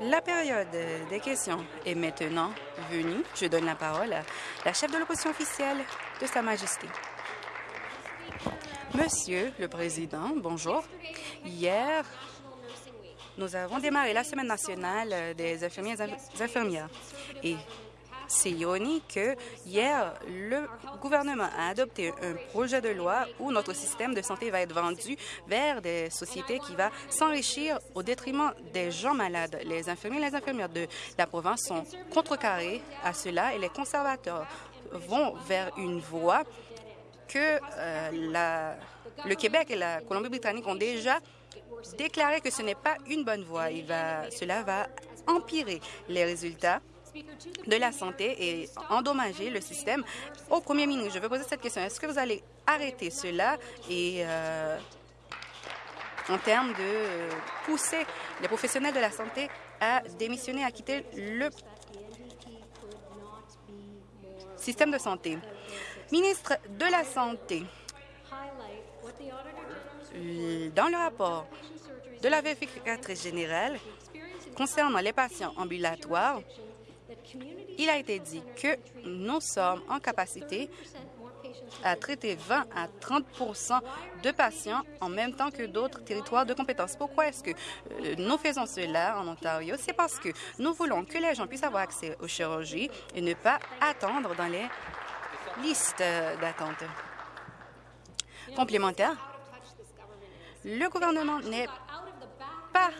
La période des questions est maintenant venue. Je donne la parole à la chef de l'opposition officielle de Sa Majesté. Monsieur le Président, bonjour. Hier, nous avons démarré la Semaine nationale des infirmiers et infirmières. Et c'est ironique que hier, le gouvernement a adopté un projet de loi où notre système de santé va être vendu vers des sociétés qui vont s'enrichir au détriment des gens malades. Les infirmiers et les infirmières de la province sont contrecarrés à cela et les conservateurs vont vers une voie que euh, le Québec et la Colombie-Britannique ont déjà déclaré que ce n'est pas une bonne voie. Cela va empirer les résultats de la santé et endommager le système. Au premier ministre, je veux poser cette question. Est-ce que vous allez arrêter cela et euh, en termes de pousser les professionnels de la santé à démissionner, à quitter le système de santé? Ministre de la Santé, dans le rapport de la vérificatrice générale concernant les patients ambulatoires, il a été dit que nous sommes en capacité à traiter 20 à 30% de patients en même temps que d'autres territoires de compétences. Pourquoi est-ce que euh, nous faisons cela en Ontario? C'est parce que nous voulons que les gens puissent avoir accès aux chirurgies et ne pas attendre dans les listes d'attente. Complémentaire, le gouvernement n'est pas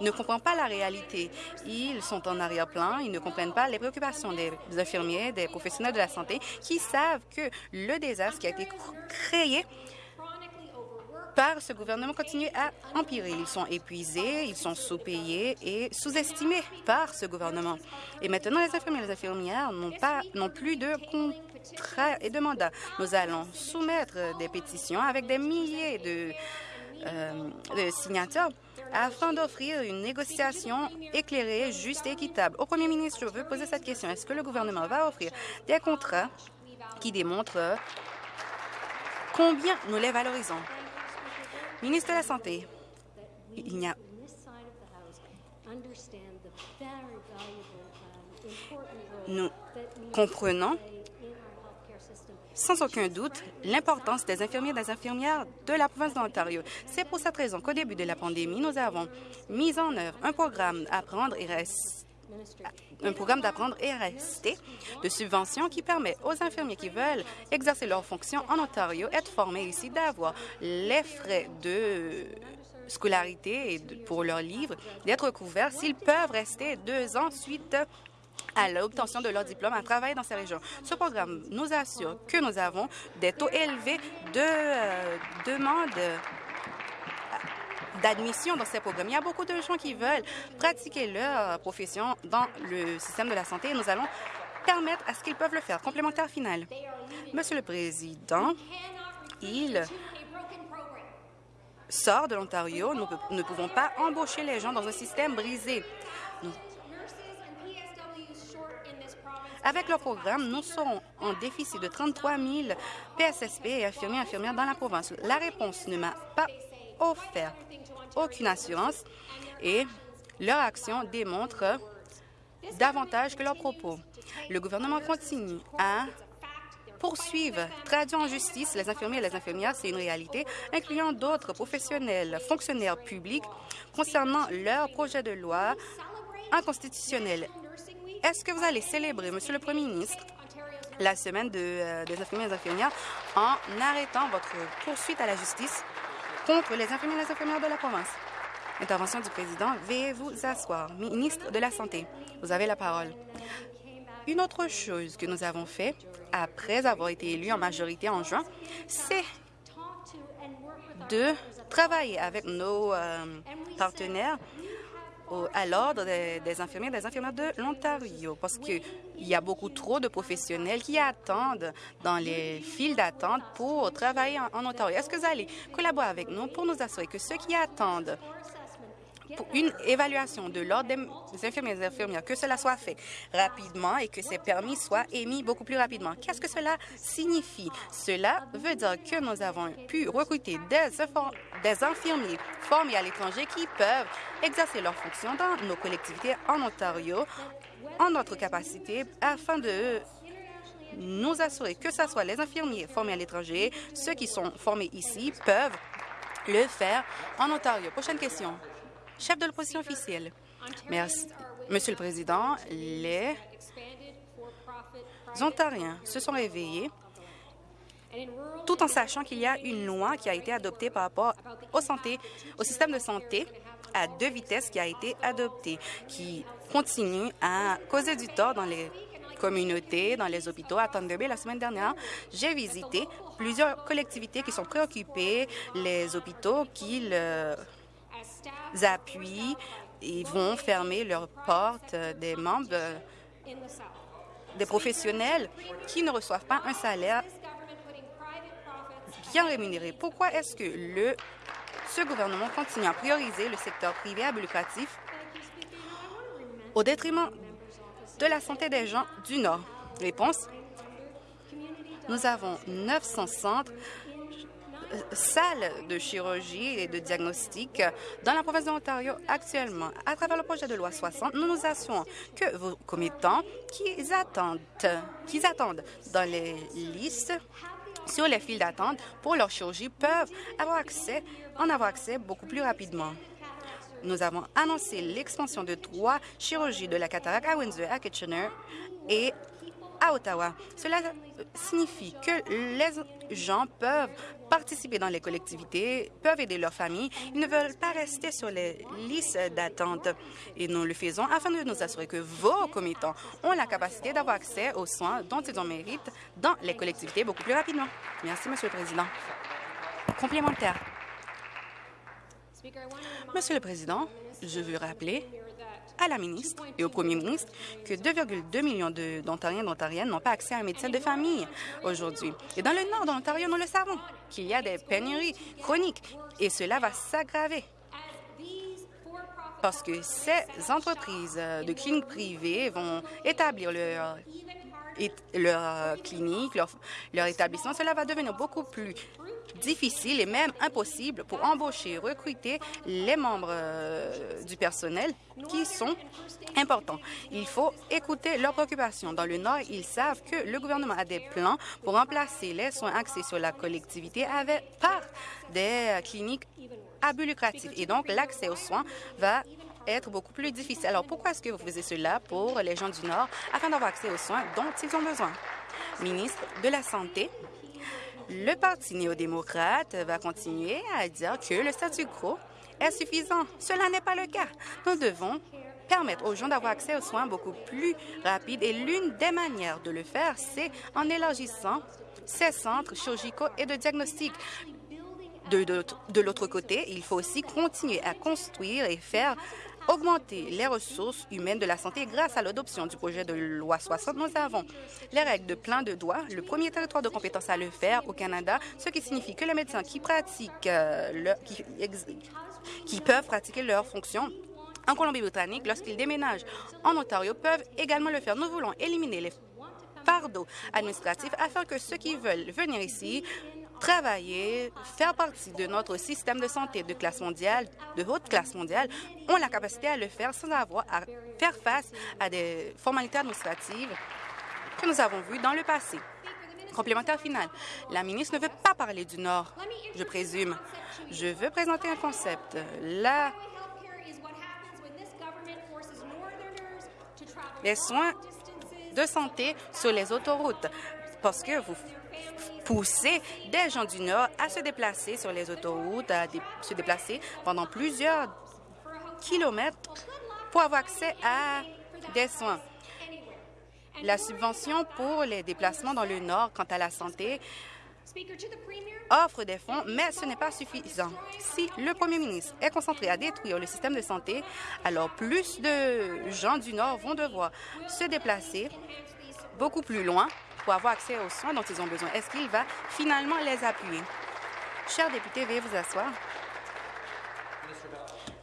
ne comprend pas la réalité. Ils sont en arrière-plan, ils ne comprennent pas les préoccupations des infirmiers, des professionnels de la santé qui savent que le désastre qui a été créé par ce gouvernement continue à empirer. Ils sont épuisés, ils sont sous-payés et sous-estimés par ce gouvernement. Et maintenant, les infirmiers et les infirmières n'ont pas plus de contrat et de mandat. Nous allons soumettre des pétitions avec des milliers de, euh, de signatures afin d'offrir une négociation éclairée, juste et équitable. Au premier ministre, je veux poser cette question. Est-ce que le gouvernement va offrir des contrats qui démontrent combien nous les valorisons? Ministre de la Santé, il n'y a nous comprenons sans aucun doute l'importance des infirmiers et des infirmières de la province d'Ontario. C'est pour cette raison qu'au début de la pandémie, nous avons mis en œuvre un programme et rester un programme d'apprendre et rester de subvention qui permet aux infirmiers qui veulent exercer leurs fonctions en Ontario, être formés ici, d'avoir les frais de scolarité pour leurs livres, d'être couverts s'ils peuvent rester deux ans suite à l'obtention de leur diplôme à travailler dans ces régions. Ce programme nous assure que nous avons des taux élevés de euh, demandes euh, d'admission dans ces programmes. Il y a beaucoup de gens qui veulent pratiquer leur profession dans le système de la santé et nous allons permettre à ce qu'ils peuvent le faire. Complémentaire final. Monsieur le Président, il sort de l'Ontario. Nous ne pouvons pas embaucher les gens dans un système brisé. Avec le programme, nous serons en déficit de 33 000 PSSP et infirmiers et infirmières dans la province. La réponse ne m'a pas offert aucune assurance et leur action démontre davantage que leurs propos. Le gouvernement continue à poursuivre, traduire en justice les infirmiers et les infirmières, c'est une réalité, incluant d'autres professionnels, fonctionnaires publics, concernant leur projet de loi inconstitutionnel. Est-ce que vous allez célébrer, Monsieur le Premier ministre, la semaine euh, des infirmiers et des infirmières en arrêtant votre poursuite à la justice contre les infirmiers et les infirmières de la province? Intervention du président. Veuillez vous asseoir. Ministre de la Santé, vous avez la parole. Une autre chose que nous avons fait après avoir été élus en majorité en juin, c'est de travailler avec nos euh, partenaires à l'ordre des, infirmiers et des infirmières de l'Ontario parce qu'il y a beaucoup trop de professionnels qui attendent dans les files d'attente pour travailler en, Ontario. Est-ce que vous allez collaborer avec nous pour nous assurer que ceux qui attendent une évaluation de l'ordre des infirmiers et infirmières, que cela soit fait rapidement et que ces permis soient émis beaucoup plus rapidement. Qu'est-ce que cela signifie? Cela veut dire que nous avons pu recruter des, des infirmiers formés à l'étranger qui peuvent exercer leurs fonctions dans nos collectivités en Ontario en notre capacité afin de nous assurer que ce soit les infirmiers formés à l'étranger, ceux qui sont formés ici peuvent le faire en Ontario. Prochaine question. Chef de l'opposition officielle. Merci. Monsieur le Président, les Ontariens se sont réveillés tout en sachant qu'il y a une loi qui a été adoptée par rapport au, santé, au système de santé à deux vitesses qui a été adoptée, qui continue à causer du tort dans les communautés, dans les hôpitaux. À Thunder Bay, la semaine dernière, j'ai visité plusieurs collectivités qui sont préoccupées, les hôpitaux qui les appuient et vont fermer leurs portes des membres des professionnels qui ne reçoivent pas un salaire bien rémunéré. Pourquoi est-ce que le, ce gouvernement continue à prioriser le secteur privé à but lucratif au détriment de la santé des gens du Nord? Réponse. Nous avons 900 centres euh, salles de chirurgie et de diagnostic dans la province de l'Ontario actuellement. À travers le projet de loi 60, nous nous assurons que vos commettants qui attendent, qui attendent dans les listes sur les files d'attente pour leur chirurgie peuvent avoir accès, en avoir accès beaucoup plus rapidement. Nous avons annoncé l'expansion de trois chirurgies de la cataracte à Windsor, à Kitchener et à Ottawa. Cela signifie que les gens peuvent participer dans les collectivités, peuvent aider leurs familles. Ils ne veulent pas rester sur les listes d'attente. Et nous le faisons afin de nous assurer que vos commettants ont la capacité d'avoir accès aux soins dont ils en méritent dans les collectivités beaucoup plus rapidement. Merci, Monsieur le Président. Complémentaire. Monsieur le Président, je veux rappeler à la ministre et au premier ministre que 2,2 millions d'Ontariens et d'Ontariennes n'ont pas accès à un médecin de famille aujourd'hui. Et dans le nord de l'Ontario, nous le savons, qu'il y a des pénuries chroniques. Et cela va s'aggraver. Parce que ces entreprises de cliniques privées vont établir leur leur clinique, leur, leur, établissement, cela va devenir beaucoup plus difficile et même impossible pour embaucher, recruter les membres euh, du personnel qui sont importants. Il faut écouter leurs préoccupations. Dans le Nord, ils savent que le gouvernement a des plans pour remplacer les soins axés sur la collectivité avec, par des cliniques à but lucratif. Et donc, l'accès aux soins va être beaucoup plus difficile. Alors, pourquoi est-ce que vous faisiez cela pour les gens du Nord afin d'avoir accès aux soins dont ils ont besoin? Ministre de la Santé, le Parti néo-démocrate va continuer à dire que le statu quo est suffisant. Cela n'est pas le cas. Nous devons permettre aux gens d'avoir accès aux soins beaucoup plus rapides et l'une des manières de le faire, c'est en élargissant ces centres chirurgicaux et de diagnostic. De, l'autre côté, il faut aussi continuer à construire et faire augmenter les ressources humaines de la santé grâce à l'adoption du projet de loi 60. Nous avons les règles de plein de droits, le premier territoire de compétence à le faire au Canada, ce qui signifie que les médecins qui pratiquent, euh, qui peuvent pratiquer leurs fonctions en Colombie-Britannique lorsqu'ils déménagent en Ontario peuvent également le faire. Nous voulons éliminer les fardeaux administratifs afin que ceux qui veulent venir ici travailler, faire partie de notre système de santé de classe mondiale, de haute classe mondiale, ont la capacité à le faire sans avoir à faire face à des formalités administratives que nous avons vues dans le passé. Complémentaire final. La ministre ne veut pas parler du Nord, je présume. Je veux présenter un concept. Les soins de santé sur les autoroutes, parce que vous pousser des gens du Nord à se déplacer sur les autoroutes, à se déplacer pendant plusieurs kilomètres pour avoir accès à des soins. La subvention pour les déplacements dans le Nord quant à la santé offre des fonds, mais ce n'est pas suffisant. Si le premier ministre est concentré à détruire le système de santé, alors plus de gens du Nord vont devoir se déplacer beaucoup plus loin avoir accès aux soins dont ils ont besoin. Est-ce qu'il va finalement les appuyer? Chers députés, veuillez vous asseoir.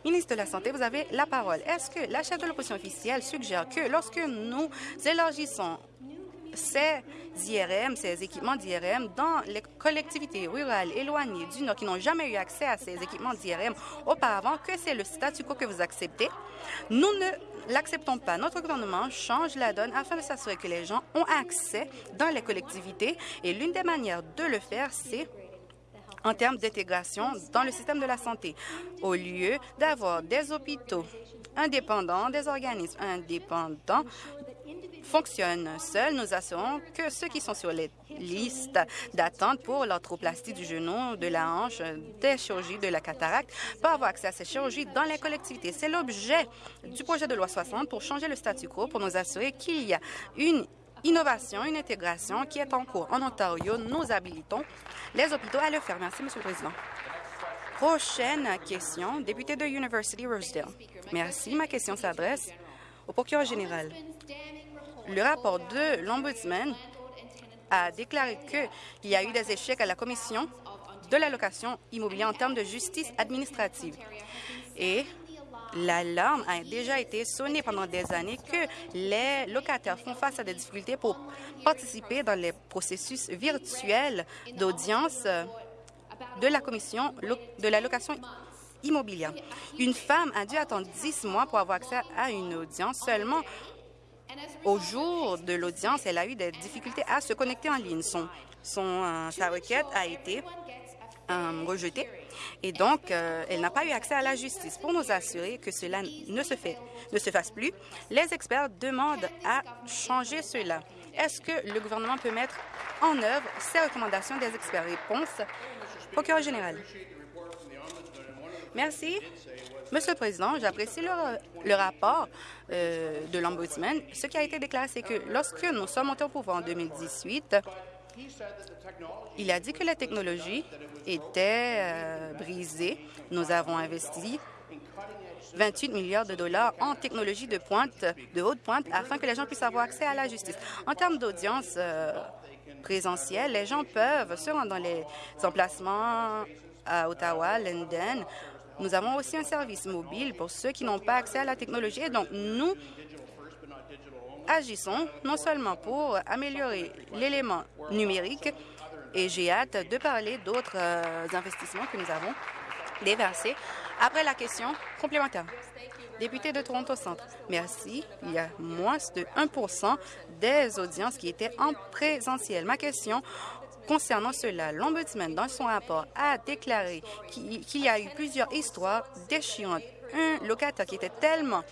Ministre de la Santé, vous avez la parole. Est-ce que la chef de l'opposition officielle suggère que lorsque nous élargissons ces IRM, ces équipements d'IRM dans les collectivités rurales éloignées du Nord qui n'ont jamais eu accès à ces équipements d'IRM auparavant, que c'est le statu quo que vous acceptez. Nous ne l'acceptons pas. Notre gouvernement change la donne afin de s'assurer que les gens ont accès dans les collectivités et l'une des manières de le faire, c'est en termes d'intégration dans le système de la santé, au lieu d'avoir des hôpitaux indépendants, des organismes indépendants fonctionnent seuls, nous assurons que ceux qui sont sur les listes d'attente pour l'arthroplastie du genou, de la hanche, des chirurgies de la cataracte peuvent avoir accès à ces chirurgies dans les collectivités. C'est l'objet du projet de loi 60 pour changer le statu quo, pour nous assurer qu'il y a une innovation, une intégration qui est en cours. En Ontario, nous habilitons les hôpitaux à le faire. Merci, Monsieur le Président. Prochaine question, député de University Rosedale. Merci. Ma question s'adresse au procureur général. Le rapport de l'Ombudsman a déclaré qu'il y a eu des échecs à la Commission de l'allocation immobilière en termes de justice administrative. Et l'alarme a déjà été sonnée pendant des années que les locataires font face à des difficultés pour participer dans les processus virtuels d'audience de la Commission de l'allocation immobilière. Une femme a dû attendre 10 mois pour avoir accès à une audience seulement au jour de l'audience, elle a eu des difficultés à se connecter en ligne. Euh, sa requête a été euh, rejetée et donc euh, elle n'a pas eu accès à la justice. Pour nous assurer que cela ne se, ne se fasse plus, les experts demandent à changer cela. Est-ce que le gouvernement peut mettre en œuvre ces recommandations des experts? Réponse, procureur général. Merci. Monsieur le Président, j'apprécie le, rapport euh, de l'Ombudsman. Ce qui a été déclaré, c'est que lorsque nous sommes montés au pouvoir en 2018, il a dit que la technologie était euh, brisée. Nous avons investi 28 milliards de dollars en technologie de pointe, de haute pointe, afin que les gens puissent avoir accès à la justice. En termes d'audience euh, les gens peuvent se rendre dans les emplacements à Ottawa, London, nous avons aussi un service mobile pour ceux qui n'ont pas accès à la technologie. Et donc, nous agissons non seulement pour améliorer l'élément numérique, et j'ai hâte de parler d'autres euh, investissements que nous avons déversés. Après la question complémentaire. Député de Toronto Centre, merci. Il y a moins de 1% des audiences qui étaient en présentiel. Ma question Concernant cela, l'Ombudsman, dans son rapport, a déclaré qu'il y a eu plusieurs histoires déchirantes. Un locataire qui était tellement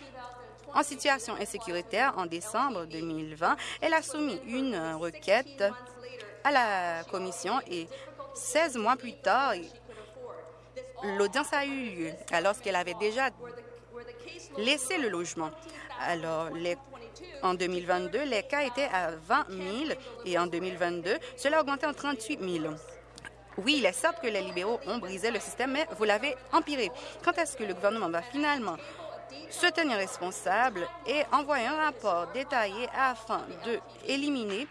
en situation insécuritaire en décembre 2020, elle a soumis une requête à la commission et 16 mois plus tard, l'audience a eu lieu alors qu'elle avait déjà laissé le logement. Alors, en 2022, les cas étaient à 20 000 et en 2022, cela a augmenté en 38 000. Oui, il est certes que les libéraux ont brisé le système, mais vous l'avez empiré. Quand est-ce que le gouvernement va finalement se tenir responsable et envoyer un rapport détaillé afin d'éliminer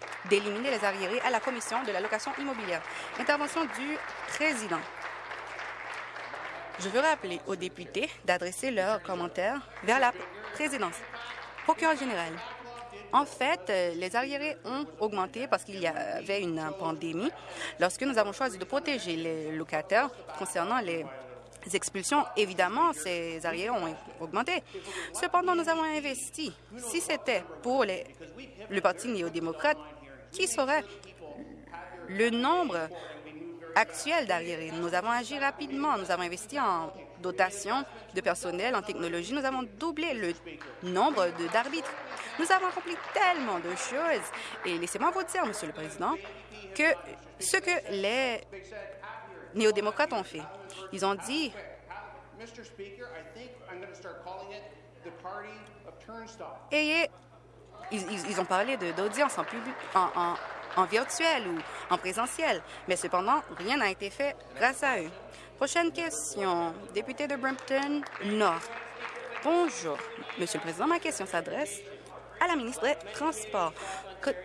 les arriérés à la Commission de la location immobilière? Intervention du président. Je veux rappeler aux députés d'adresser leurs commentaires vers la présidence. Procureur général. En fait, euh, les arriérés ont augmenté parce qu'il y avait une pandémie. Lorsque nous avons choisi de protéger les locataires concernant les expulsions, évidemment, ces arriérés ont augmenté. Cependant, nous avons investi. Si c'était pour les, le Parti néo-démocrate, qui serait le nombre actuel d'arriérés? Nous avons agi rapidement. Nous avons investi en dotation de personnel en technologie. Nous avons doublé le nombre d'arbitres. Nous avons accompli tellement de choses. Et laissez-moi vous dire, Monsieur le Président, que ce que les néo-démocrates ont fait, ils ont dit et ils, ont parlé d'audience en, public, en, virtuel ou en présentiel, mais cependant, rien n'a été fait grâce à eux. Prochaine question, député de Brampton Nord. Bonjour, Monsieur le Président. Ma question s'adresse à la ministre des Transports.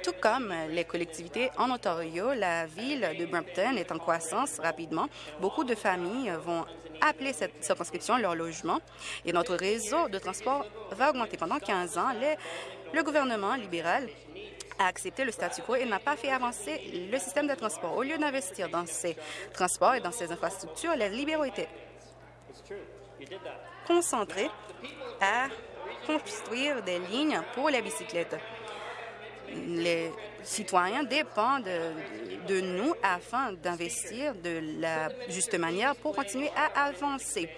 tout comme les collectivités en Ontario, la ville de Brampton est en croissance rapidement. Beaucoup de familles vont appeler cette circonscription leur logement et notre réseau de transport va augmenter. Pendant 15 ans, le gouvernement libéral a accepté le statu quo et n'a pas fait avancer le système de transport. Au lieu d'investir dans ces transports et dans ces infrastructures, les libéraux étaient concentrés à construire des lignes pour les bicyclettes. Les citoyens dépendent de, nous afin d'investir de la juste manière pour continuer à avancer.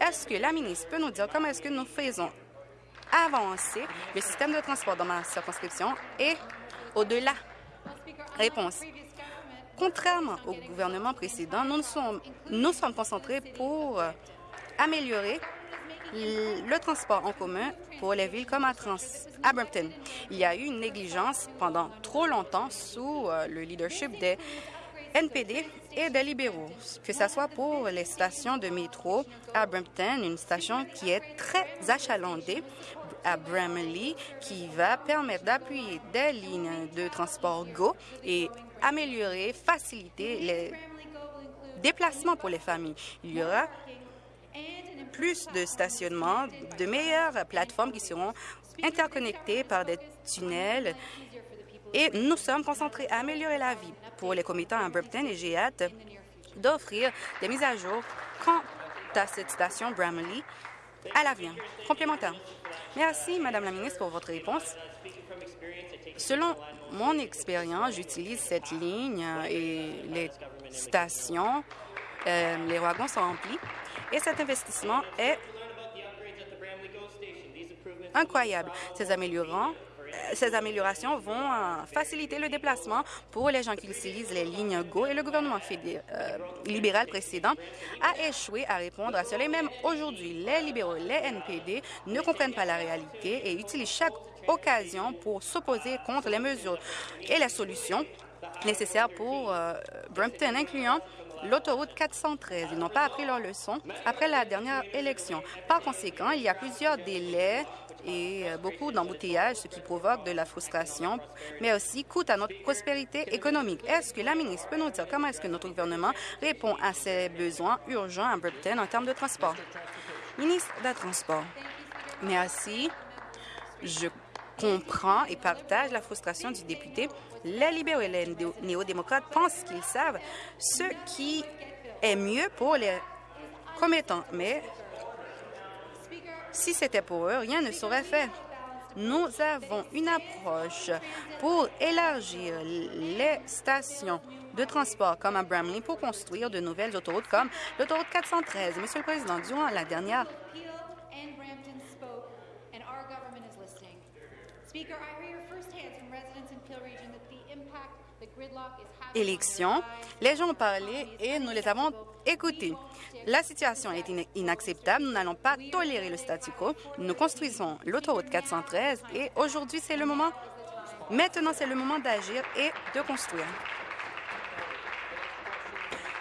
Est-ce que la ministre peut nous dire comment est-ce que nous faisons avancer le système de transport dans ma circonscription et au-delà? Réponse. Contrairement au gouvernement précédent, nous sommes, concentrés pour améliorer le transport en commun pour les villes comme à, Trans Brampton. Il y a eu une négligence pendant trop longtemps sous euh, le leadership des NPD et des libéraux, que ce soit pour les stations de métro à Brampton, une station qui est très achalandée, à Bramley, qui va permettre d'appuyer des lignes de transport GO et améliorer, faciliter les déplacements pour les familles. Il y aura plus de stationnement, de meilleures plateformes qui seront interconnectées par des tunnels et nous sommes concentrés à améliorer la vie pour les commettants à Brampton et j'ai hâte d'offrir des mises à jour quant à cette station Bramley à l'avenir. Complémentaire. Merci, Madame la ministre, pour votre réponse. Selon mon expérience, j'utilise cette ligne et les stations, euh, les wagons sont remplis et cet investissement est incroyable. Ces améliorants ces améliorations vont euh, faciliter le déplacement pour les gens qui utilisent les lignes GO et le gouvernement euh, libéral précédent a échoué à répondre à cela. Et même aujourd'hui, les libéraux, les NPD ne comprennent pas la réalité et utilisent chaque occasion pour s'opposer contre les mesures et les solutions nécessaires pour Brampton, incluant l'autoroute 413. Ils n'ont pas appris leur leçon après la dernière élection. Par conséquent, il y a plusieurs délais et euh, beaucoup d'embouteillages, ce qui provoque de la frustration, mais aussi coûte à notre prospérité économique. Est-ce que la ministre peut nous dire comment est-ce que notre gouvernement répond à ces besoins urgents à Brampton en termes de transport? Ministre des Transports. Merci. Je comprends et partage la frustration du député. Les libéraux et les néo-démocrates pensent qu'ils savent ce qui est mieux pour les commettants, mais si c'était pour eux, rien ne serait fait. Nous avons une approche pour élargir les stations de transport comme à Bramley pour construire de nouvelles autoroutes comme l'autoroute 413. Monsieur le Président, durant la dernière élection, les gens ont parlé et nous les avons écoutés. La situation est inacceptable. Nous n'allons pas tolérer le statu quo. Nous construisons l'autoroute 413 et aujourd'hui, c'est le moment, maintenant, c'est le moment d'agir et de construire.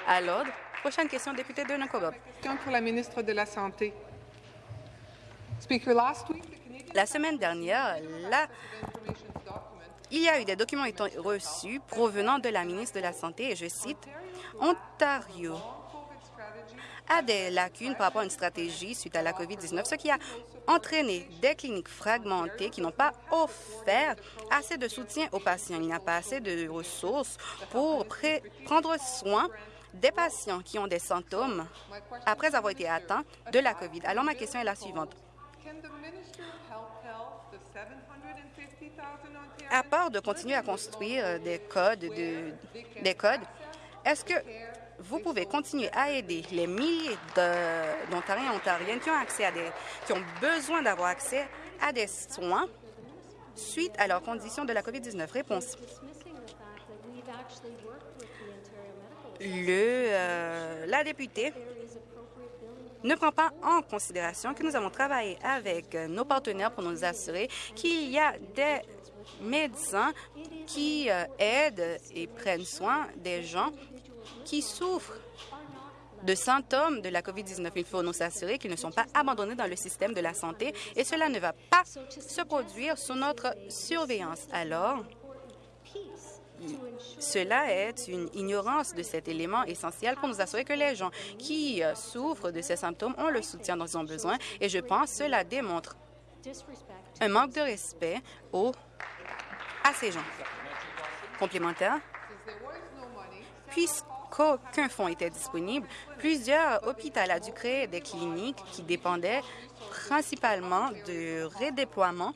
À l'ordre, prochaine question, député de Nakoba. Question pour la ministre de la Santé. La semaine dernière, la il y a eu des documents étant reçus provenant de la ministre de la Santé, et je cite, Ontario a des lacunes par rapport à une stratégie suite à la COVID-19, ce qui a entraîné des cliniques fragmentées qui n'ont pas offert assez de soutien aux patients. Il n'y a pas assez de ressources pour prendre soin des patients qui ont des symptômes après avoir été atteints de la COVID. Alors, ma question est la suivante. À part de continuer à construire des codes, des codes, est-ce que vous pouvez continuer à aider les milliers d'Ontariens et Ontariennes qui ont accès à des, qui ont besoin d'avoir accès à des soins suite à leurs conditions de la COVID-19. Réponse. Le, euh, la députée ne prend pas en considération que nous avons travaillé avec nos partenaires pour nous assurer qu'il y a des médecins qui euh, aident et prennent soin des gens qui souffrent de symptômes de la COVID-19. Il faut nous assurer qu'ils ne sont pas abandonnés dans le système de la santé et cela ne va pas se produire sous notre surveillance. Alors, cela est une ignorance de cet élément essentiel pour nous assurer que les gens qui euh, souffrent de ces symptômes ont le soutien dont ils ont besoin. Et je pense que cela démontre un manque de respect au, à ces gens. Complémentaire, puisqu'aucun fonds était disponible, plusieurs hôpitaux ont dû créer des cliniques qui dépendaient principalement de redéploiement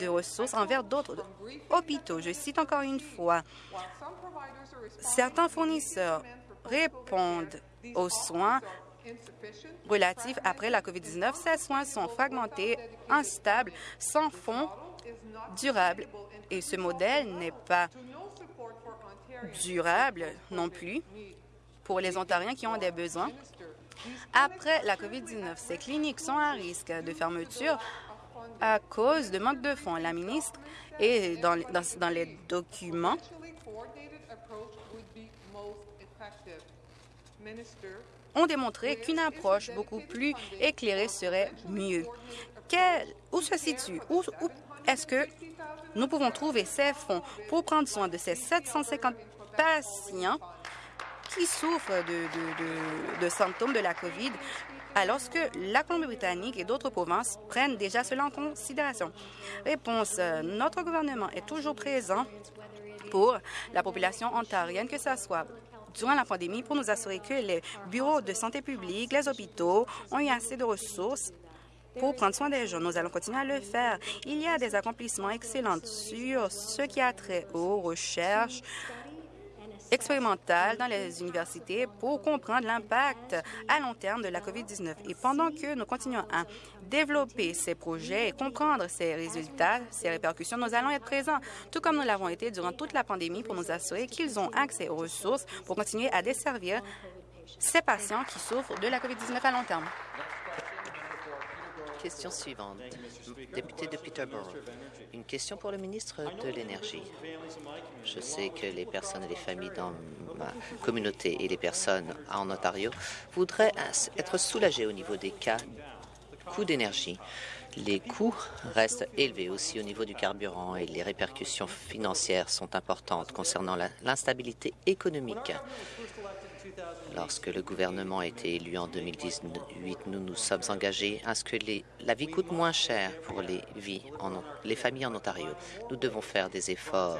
de ressources envers d'autres hôpitaux. Je cite encore une fois, certains fournisseurs répondent aux soins relatifs après la COVID-19. Ces soins sont fragmentés, instables, sans fonds durables et ce modèle n'est pas durable non plus pour les Ontariens qui ont des besoins. Après la COVID-19, ces cliniques sont à risque de fermeture à cause de manque de fonds. La ministre et dans, dans, les documents ont démontré qu'une approche beaucoup plus éclairée serait mieux. où se situe, où, est-ce que nous pouvons trouver ces fonds pour prendre soin de ces 750 patients qui souffrent de, symptômes de la COVID alors que la Colombie-Britannique et d'autres provinces prennent déjà cela en considération? Réponse, euh, notre gouvernement est toujours présent pour la population ontarienne, que ce soit durant la pandémie, pour nous assurer que les bureaux de santé publique, les hôpitaux ont eu assez de ressources pour prendre soin des gens. Nous allons continuer à le faire. Il y a des accomplissements excellents sur ce qui a trait aux recherches, expérimentale dans les universités pour comprendre l'impact à long terme de la COVID-19. Et pendant que nous continuons à développer ces projets et comprendre ces résultats, ces répercussions, nous allons être présents, tout comme nous l'avons été durant toute la pandémie, pour nous assurer qu'ils ont accès aux ressources pour continuer à desservir ces patients qui souffrent de la COVID-19 à long terme. Question suivante. Député de Peterborough. Une question pour le ministre de l'Énergie. Je sais que les personnes et les familles dans ma communauté et les personnes en Ontario voudraient être soulagées au niveau des coûts d'énergie. Les coûts restent élevés aussi au niveau du carburant et les répercussions financières sont importantes concernant l'instabilité économique. Lorsque le gouvernement a été élu en 2018, nous nous sommes engagés à ce que la vie coûte moins cher pour les, les familles en Ontario. Nous devons faire des efforts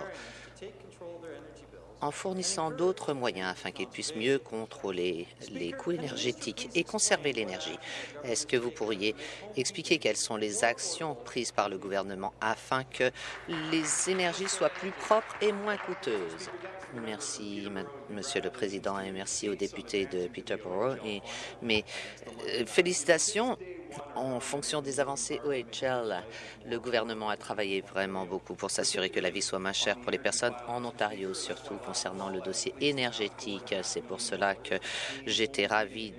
en fournissant d'autres moyens afin qu'ils puissent mieux contrôler les coûts énergétiques et conserver l'énergie. Est-ce que vous pourriez expliquer quelles sont les actions prises par le gouvernement afin que les énergies soient plus propres et moins coûteuses? Merci, Monsieur le Président, et merci aux députés de Peterborough. Et, mais euh, félicitations en fonction des avancées OHL, le gouvernement a travaillé vraiment beaucoup pour s'assurer que la vie soit moins chère pour les personnes en Ontario, surtout concernant le dossier énergétique. C'est pour cela que j'étais ravi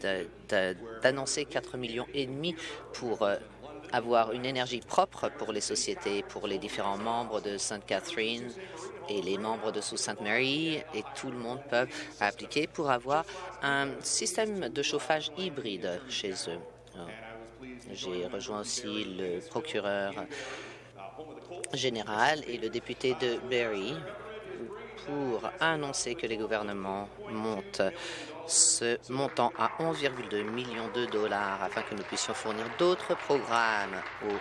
d'annoncer 4 millions et demi pour euh, avoir une énergie propre pour les sociétés, pour les différents membres de Sainte Catherine et les membres de Sault Mary et tout le monde peut appliquer pour avoir un système de chauffage hybride chez eux. J'ai rejoint aussi le procureur général et le député de Berry pour annoncer que les gouvernements montent ce montant à 11,2 millions de dollars afin que nous puissions fournir d'autres programmes aux,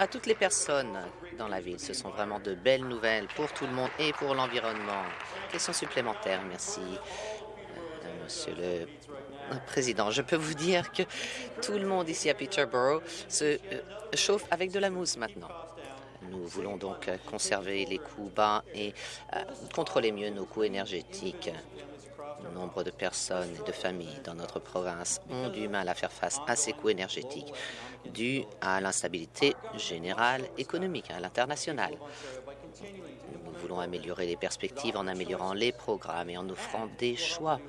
à toutes les personnes dans la ville. Ce sont vraiment de belles nouvelles pour tout le monde et pour l'environnement. Question supplémentaire, merci, euh, Monsieur le Président. Je peux vous dire que tout le monde ici à Peterborough se euh, chauffe avec de la mousse maintenant. Nous voulons donc euh, conserver les coûts bas et euh, contrôler mieux nos coûts énergétiques. Nombre de personnes et de familles dans notre province ont du mal à faire face à ces coûts énergétiques dus à l'instabilité générale économique à l'international. Nous voulons améliorer les perspectives en améliorant les programmes et en offrant des choix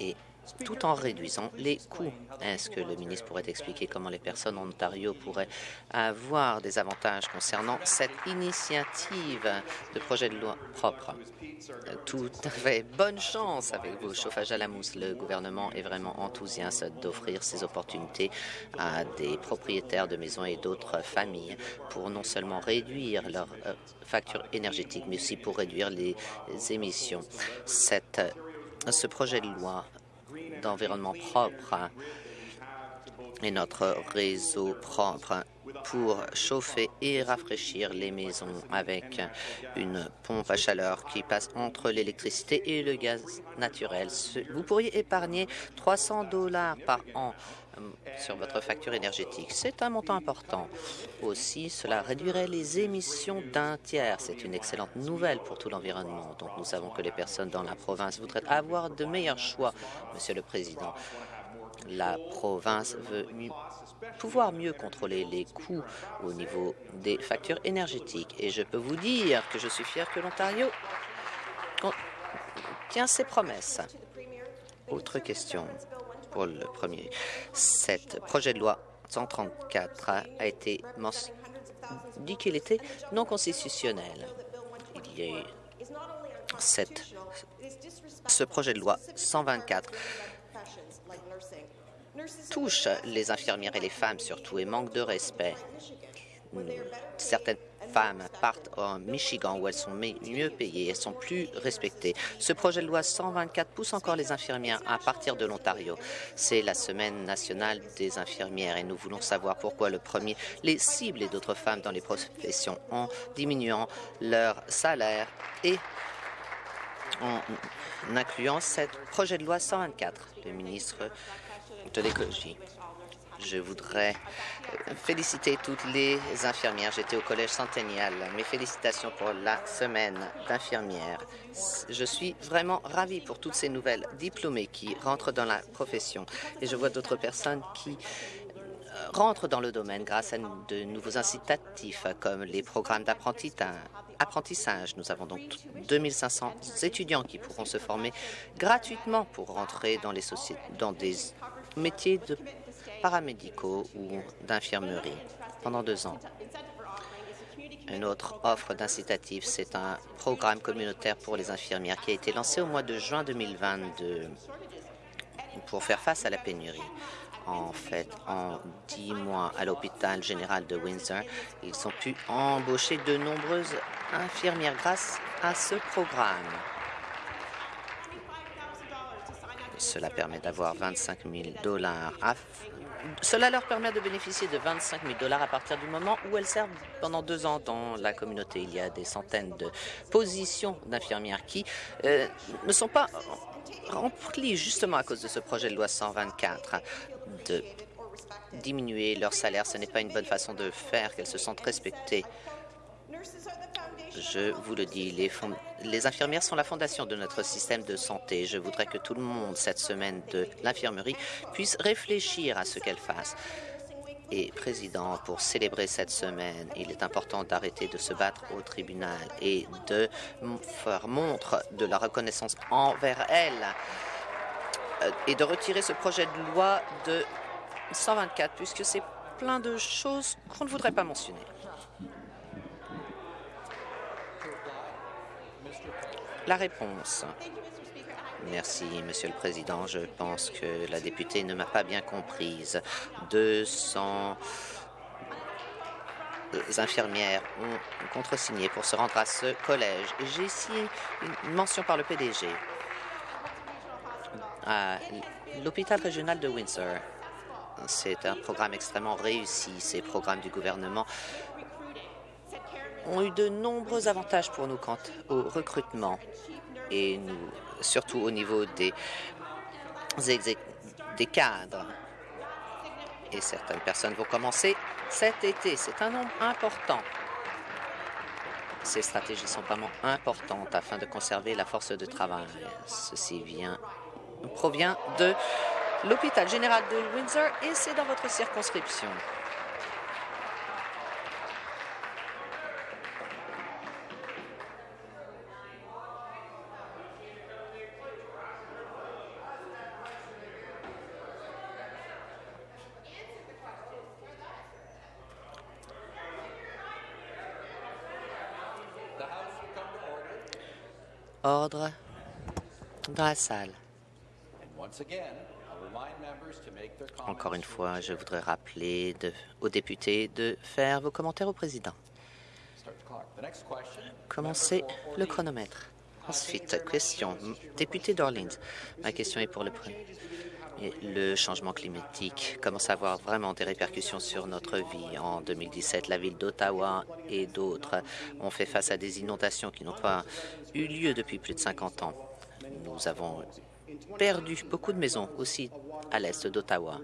et tout en réduisant les coûts. Est-ce que le ministre pourrait expliquer comment les personnes en Ontario pourraient avoir des avantages concernant cette initiative de projet de loi propre? Tout à fait. Bonne chance avec vos chauffages à la mousse. Le gouvernement est vraiment enthousiaste d'offrir ces opportunités à des propriétaires de maisons et d'autres familles pour non seulement réduire leurs euh, factures énergétiques, mais aussi pour réduire les émissions. Cette, ce projet de loi d'environnement propre et notre réseau propre pour chauffer et rafraîchir les maisons avec une pompe à chaleur qui passe entre l'électricité et le gaz naturel. Vous pourriez épargner 300 dollars par an sur votre facture énergétique. C'est un montant important. Aussi, cela réduirait les émissions d'un tiers. C'est une excellente nouvelle pour tout l'environnement. Donc, nous savons que les personnes dans la province voudraient avoir de meilleurs choix, Monsieur le Président. La province veut pouvoir mieux contrôler les coûts au niveau des factures énergétiques. Et je peux vous dire que je suis fier que l'Ontario tient ses promesses. Autre question pour le premier. Cet projet de loi 134 a été dit qu'il était non constitutionnel. Il y a eu ce projet de loi 124 touche les infirmières et les femmes surtout et manque de respect. Certaines femmes partent en Michigan où elles sont mieux payées, elles sont plus respectées. Ce projet de loi 124 pousse encore les infirmières à partir de l'Ontario. C'est la semaine nationale des infirmières et nous voulons savoir pourquoi le premier les cibles et d'autres femmes dans les professions en diminuant leur salaire et en incluant ce projet de loi 124. Le ministre de l'écologie. Je voudrais euh, féliciter toutes les infirmières. J'étais au Collège Centennial. Mes félicitations pour la semaine d'infirmières. Je suis vraiment ravie pour toutes ces nouvelles diplômées qui rentrent dans la profession. Et je vois d'autres personnes qui euh, rentrent dans le domaine grâce à de nouveaux incitatifs comme les programmes d'apprentissage. Nous avons donc 2500 étudiants qui pourront se former gratuitement pour rentrer dans, les dans des métiers de paramédicaux ou d'infirmerie pendant deux ans. Une autre offre d'incitatif, c'est un programme communautaire pour les infirmières qui a été lancé au mois de juin 2022 pour faire face à la pénurie. En fait, en dix mois à l'hôpital général de Windsor, ils ont pu embaucher de nombreuses infirmières grâce à ce programme. Cela permet d'avoir 25 000 dollars. Cela leur permet de bénéficier de 25 000 dollars à partir du moment où elles servent pendant deux ans dans la communauté. Il y a des centaines de positions d'infirmières qui euh, ne sont pas remplies justement à cause de ce projet de loi 124 de diminuer leur salaire. Ce n'est pas une bonne façon de faire qu'elles se sentent respectées. Je vous le dis, les, infirmières sont la fondation de notre système de santé. Je voudrais que tout le monde, cette semaine de l'infirmerie, puisse réfléchir à ce qu'elle fasse. Et, Président, pour célébrer cette semaine, il est important d'arrêter de se battre au tribunal et de faire montre de la reconnaissance envers elle euh, et de retirer ce projet de loi de 124, puisque c'est plein de choses qu'on ne voudrait pas mentionner. La réponse. Merci, Monsieur le Président. Je pense que la députée ne m'a pas bien comprise. 200 infirmières ont contresigné pour se rendre à ce collège. J'ai ici une mention par le PDG. À l'hôpital régional de Windsor, c'est un programme extrêmement réussi. Ces programmes du gouvernement ont eu de nombreux avantages pour nous quant au recrutement et nous, surtout au niveau des, des cadres. Et certaines personnes vont commencer cet été. C'est un nombre important. Ces stratégies sont vraiment importantes afin de conserver la force de travail. Ceci vient, provient de l'hôpital général de Windsor et c'est dans votre circonscription. Ordre dans la salle. Encore une fois, je voudrais rappeler aux députés de faire vos commentaires au président. Commencez le chronomètre. Ensuite, question. Député d'Orleans. Ma question est pour le. Et Le changement climatique commence à avoir vraiment des répercussions sur notre vie. En 2017, la ville d'Ottawa et d'autres ont fait face à des inondations qui n'ont pas eu lieu depuis plus de 50 ans. Nous avons perdu beaucoup de maisons aussi à l'est d'Ottawa.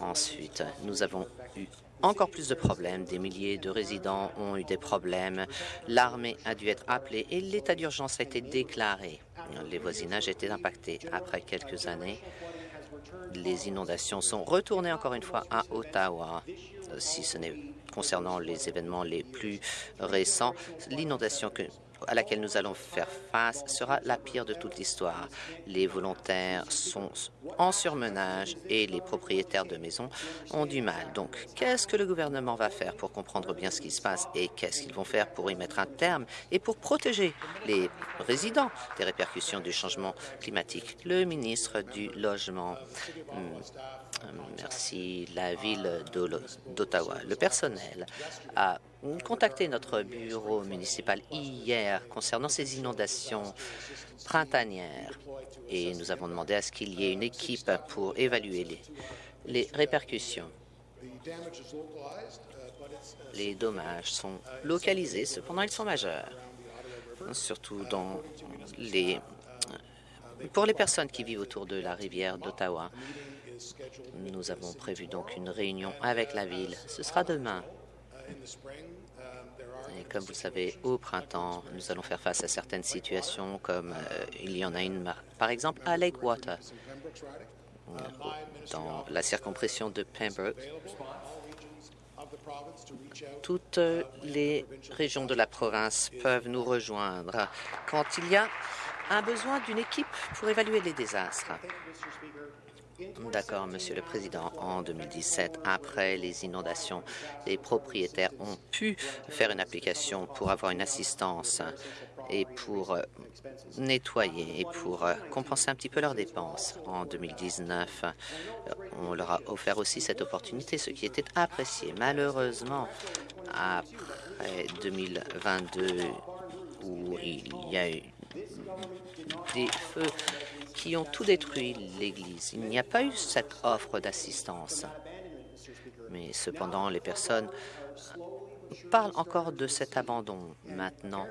Ensuite, nous avons eu encore plus de problèmes. Des milliers de résidents ont eu des problèmes. L'armée a dû être appelée et l'état d'urgence a été déclaré. Les voisinages étaient impactés. Après quelques années, les inondations sont retournées encore une fois à Ottawa. Si ce n'est concernant les événements les plus récents, l'inondation que- à laquelle nous allons faire face sera la pire de toute l'histoire. Les volontaires sont en surmenage et les propriétaires de maisons ont du mal. Donc, qu'est-ce que le gouvernement va faire pour comprendre bien ce qui se passe et qu'est-ce qu'ils vont faire pour y mettre un terme et pour protéger les résidents des répercussions du changement climatique? Le ministre du Logement. Merci. La ville d'Ottawa, le personnel a contacté notre bureau municipal hier concernant ces inondations printanières et nous avons demandé à ce qu'il y ait une équipe pour évaluer les, les répercussions. Les dommages sont localisés, cependant ils sont majeurs, surtout dans les pour les personnes qui vivent autour de la rivière d'Ottawa. Nous avons prévu donc une réunion avec la ville. Ce sera demain. Et comme vous savez, au printemps, nous allons faire face à certaines situations, comme euh, il y en a une, par exemple, à Lakewater, euh, dans la circompression de Pembroke. Toutes euh, les régions de la province peuvent nous rejoindre quand il y a un besoin d'une équipe pour évaluer les désastres. D'accord, Monsieur le Président. En 2017, après les inondations, les propriétaires ont pu faire une application pour avoir une assistance et pour euh, nettoyer et pour euh, compenser un petit peu leurs dépenses. En 2019, euh, on leur a offert aussi cette opportunité, ce qui était apprécié. Malheureusement, après 2022, où il y a eu des feux qui ont tout détruit l'église. Il n'y a pas eu cette offre d'assistance. Mais cependant, les personnes parlent encore de cet abandon. Maintenant,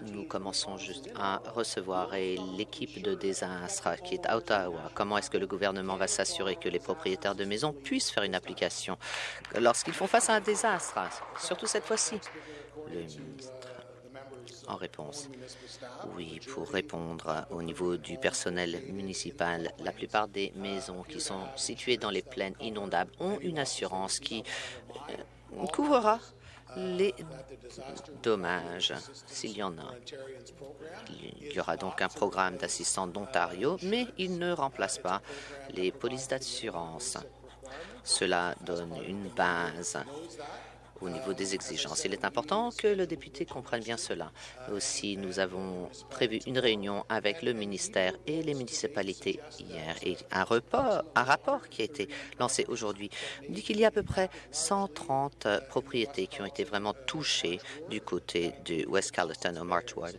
nous commençons juste à recevoir et l'équipe de désastre qui est à Ottawa. Comment est-ce que le gouvernement va s'assurer que les propriétaires de maisons puissent faire une application lorsqu'ils font face à un désastre, surtout cette fois-ci? En réponse. Oui, pour répondre au niveau du personnel municipal, la plupart des maisons qui sont situées dans les plaines inondables ont une assurance qui euh, couvrira les dommages s'il y en a. Il y aura donc un programme d'assistance d'Ontario, mais il ne remplace pas les polices d'assurance. Cela donne une base au niveau des exigences. Il est important que le député comprenne bien cela. Aussi, nous avons prévu une réunion avec le ministère et les municipalités hier et un, report, un rapport qui a été lancé aujourd'hui dit qu'il y a à peu près 130 propriétés qui ont été vraiment touchées du côté de West Carleton au Marchwood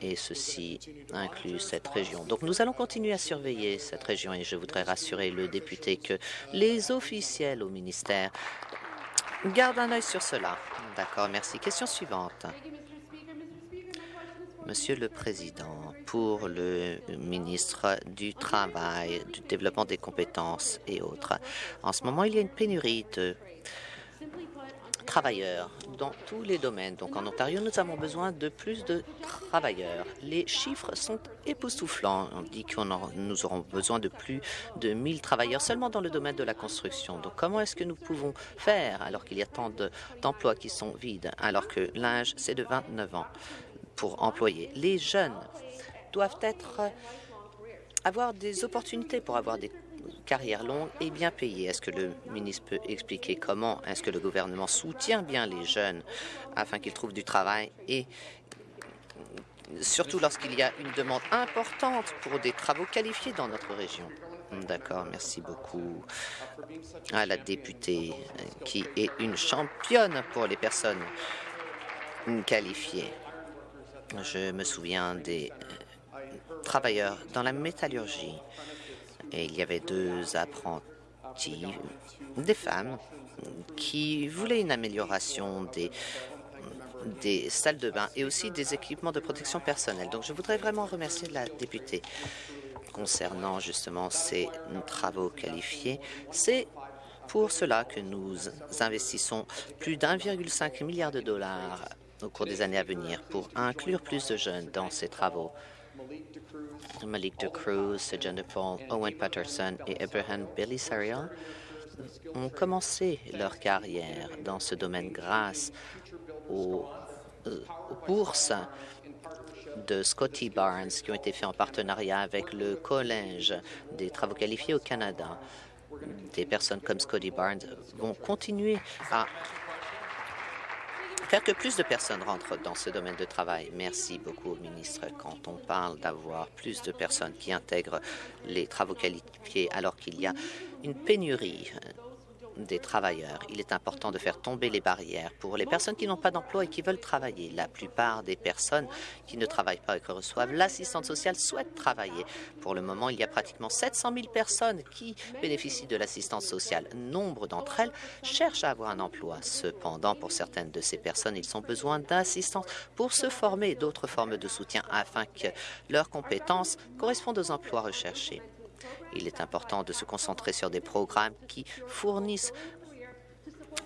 et ceci inclut cette région. Donc nous allons continuer à surveiller cette région et je voudrais rassurer le député que les officiels au ministère Garde un œil sur cela. D'accord, merci. Question suivante. Monsieur le Président, pour le ministre du Travail, du Développement des compétences et autres, en ce moment, il y a une pénurie de travailleurs dans tous les domaines. Donc en Ontario, nous avons besoin de plus de travailleurs. Les chiffres sont époustouflants. On dit que nous aurons besoin de plus de 1000 travailleurs seulement dans le domaine de la construction. Donc comment est-ce que nous pouvons faire alors qu'il y a tant d'emplois qui sont vides, alors que l'âge, c'est de 29 ans pour employer? Les jeunes doivent être avoir des opportunités pour avoir des carrière longue et bien payée. Est-ce que le ministre peut expliquer comment est-ce que le gouvernement soutient bien les jeunes afin qu'ils trouvent du travail et surtout lorsqu'il y a une demande importante pour des travaux qualifiés dans notre région? D'accord, merci beaucoup à la députée qui est une championne pour les personnes qualifiées. Je me souviens des euh, travailleurs dans la métallurgie et il y avait deux apprentis, des femmes, qui voulaient une amélioration des des salles de bain et aussi des équipements de protection personnelle. Donc, je voudrais vraiment remercier la députée concernant justement ces travaux qualifiés. C'est pour cela que nous investissons plus d'1,5 milliard de dollars au cours des années à venir pour inclure plus de jeunes dans ces travaux. Malik de Cruz, John de Paul, Owen Patterson et Abraham Belisarial ont commencé leur carrière dans ce domaine grâce aux, euh, aux bourses de Scotty Barnes qui ont été faits en partenariat avec le Collège des travaux qualifiés au Canada. Des personnes comme Scotty Barnes vont continuer à faire que plus de personnes rentrent dans ce domaine de travail. Merci beaucoup au ministre. Quand on parle d'avoir plus de personnes qui intègrent les travaux qualifiés alors qu'il y a une pénurie des travailleurs. Il est important de faire tomber les barrières pour les personnes qui n'ont pas d'emploi et qui veulent travailler. La plupart des personnes qui ne travaillent pas et qui reçoivent l'assistance sociale souhaitent travailler. Pour le moment, il y a pratiquement 700 000 personnes qui bénéficient de l'assistance sociale. Nombre d'entre elles cherchent à avoir un emploi. Cependant, pour certaines de ces personnes, ils ont besoin d'assistance pour se former, d'autres formes de soutien afin que leurs compétences correspondent aux emplois recherchés. Il est important de se concentrer sur des programmes qui fournissent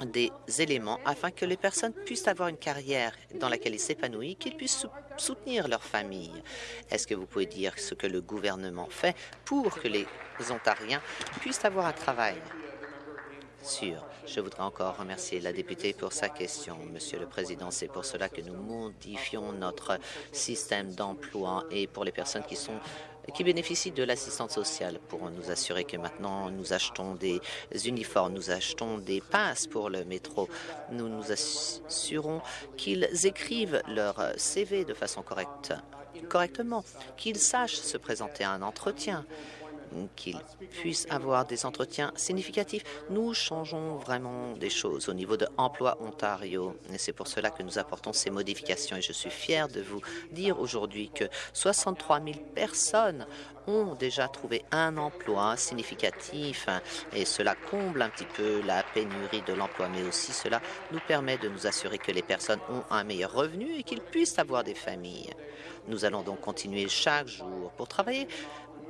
des éléments afin que les personnes puissent avoir une carrière dans laquelle ils s'épanouissent, qu'ils puissent soutenir leur famille. Est-ce que vous pouvez dire ce que le gouvernement fait pour que les Ontariens puissent avoir un travail? Sûr. Je voudrais encore remercier la députée pour sa question. Monsieur le Président, c'est pour cela que nous modifions notre système d'emploi et pour les personnes qui sont qui bénéficient de l'assistance sociale pour nous assurer que maintenant nous achetons des uniformes, nous achetons des passes pour le métro. Nous nous assurons qu'ils écrivent leur CV de façon correcte, correctement, qu'ils sachent se présenter à un entretien qu'ils puissent avoir des entretiens significatifs. Nous changeons vraiment des choses au niveau de Emploi Ontario et c'est pour cela que nous apportons ces modifications et je suis fier de vous dire aujourd'hui que 63 000 personnes ont déjà trouvé un emploi significatif et cela comble un petit peu la pénurie de l'emploi, mais aussi cela nous permet de nous assurer que les personnes ont un meilleur revenu et qu'ils puissent avoir des familles. Nous allons donc continuer chaque jour pour travailler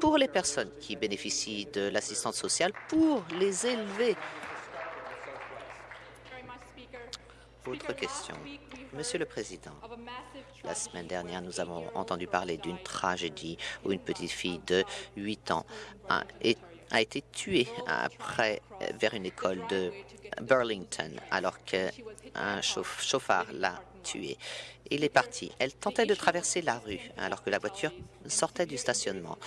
pour les personnes qui bénéficient de l'assistance sociale pour les élever. Autre question. Monsieur le Président, la semaine dernière, nous avons entendu parler d'une tragédie où une petite fille de 8 ans a, été tuée vers une école de Burlington alors qu'un chauffard l'a tuée. Il est parti. Elle tentait de traverser la rue alors que la voiture sortait du stationnement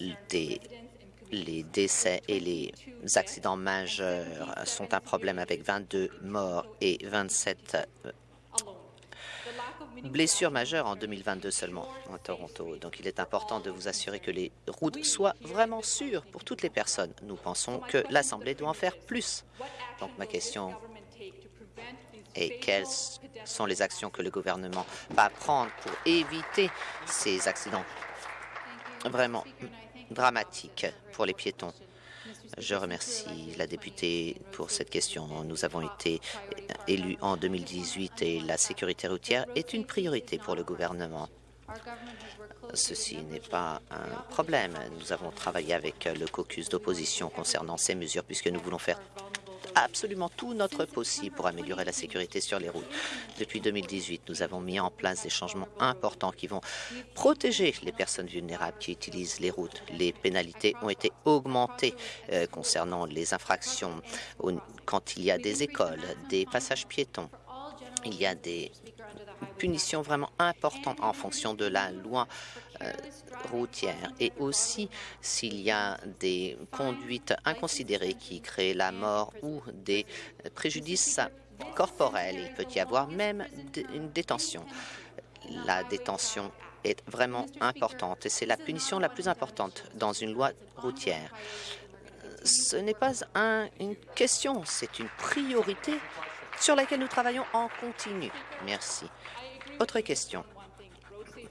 les décès et les accidents majeurs sont un problème avec 22 morts et 27 euh, blessures majeures en 2022 seulement à Toronto. Donc, il est important de vous assurer que les routes soient vraiment sûres pour toutes les personnes. Nous pensons que l'Assemblée doit en faire plus. Donc, ma question est quelles sont les actions que le gouvernement va prendre pour éviter ces accidents? Vraiment dramatique pour les piétons. Je remercie la députée pour cette question. Nous avons été élus en 2018 et la sécurité routière est une priorité pour le gouvernement. Ceci n'est pas un problème. Nous avons travaillé avec le caucus d'opposition concernant ces mesures puisque nous voulons faire absolument tout notre possible pour améliorer la sécurité sur les routes. Depuis 2018, nous avons mis en place des changements importants qui vont protéger les personnes vulnérables qui utilisent les routes. Les pénalités ont été augmentées euh, concernant les infractions quand il y a des écoles, des passages piétons. Il y a des punitions vraiment importantes en fonction de la loi euh, routière et aussi s'il y a des conduites inconsidérées qui créent la mort ou des préjudices corporels. Il peut y avoir même une détention. La détention est vraiment importante et c'est la punition la plus importante dans une loi routière. Ce n'est pas un, une question, c'est une priorité sur laquelle nous travaillons en continu. Merci. Autre question.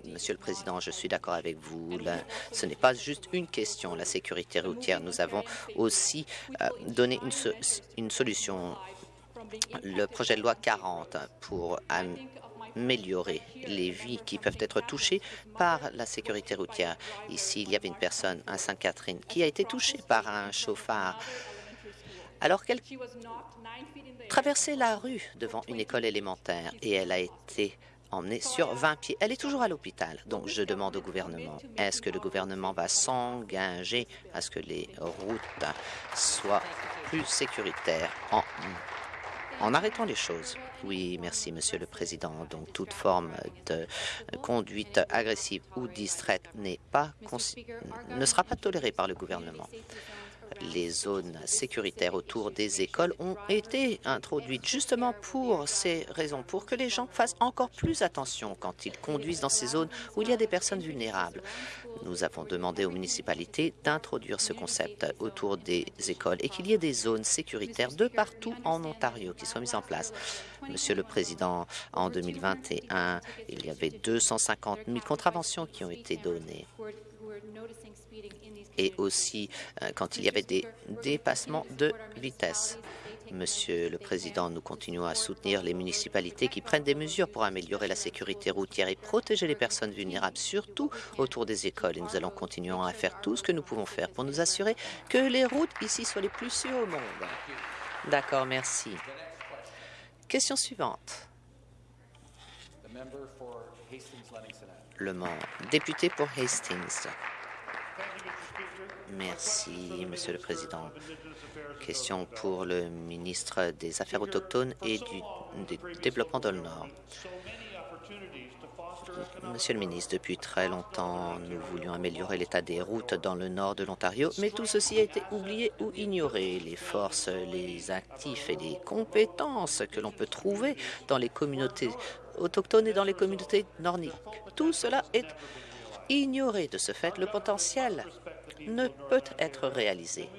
Monsieur le Président, je suis d'accord avec vous. Là, ce n'est pas juste une question, la sécurité routière. Nous avons aussi euh, donné une, une solution, le projet de loi 40 pour améliorer les vies qui peuvent être touchées par la sécurité routière. Ici, il y avait une personne à Sainte-Catherine qui a été touchée par un chauffard alors qu'elle traversait la rue devant une école élémentaire et elle a été emmenée sur 20 pieds. Elle est toujours à l'hôpital. Donc, je demande au gouvernement, est-ce que le gouvernement va s'engager à ce que les routes soient plus sécuritaires en, arrêtant les choses? Oui, merci, Monsieur le Président. Donc, toute forme de conduite agressive ou distraite n'est pas ne sera pas tolérée par le gouvernement les zones sécuritaires autour des écoles ont été introduites justement pour ces raisons, pour que les gens fassent encore plus attention quand ils conduisent dans ces zones où il y a des personnes vulnérables. Nous avons demandé aux municipalités d'introduire ce concept autour des écoles et qu'il y ait des zones sécuritaires de partout en Ontario qui soient mises en place. Monsieur le Président, en 2021, il y avait 250 000 contraventions qui ont été données et aussi euh, quand il y avait des dépassements de vitesse. Monsieur le Président, nous continuons à soutenir les municipalités qui prennent des mesures pour améliorer la sécurité routière et protéger les personnes vulnérables, surtout autour des écoles. Et nous allons continuer à faire tout ce que nous pouvons faire pour nous assurer que les routes ici soient les plus sûres au monde. D'accord, merci. Question suivante. Le député pour Hastings. Merci, Monsieur le Président. Question pour le ministre des Affaires autochtones et du, Développement dans le Nord. Monsieur le ministre, depuis très longtemps, nous voulions améliorer l'état des routes dans le nord de l'Ontario, mais tout ceci a été oublié ou ignoré. Les forces, les actifs et les compétences que l'on peut trouver dans les communautés autochtones et dans les communautés nordiques, tout cela est ignoré. De ce fait, le potentiel ne peut être réalisé.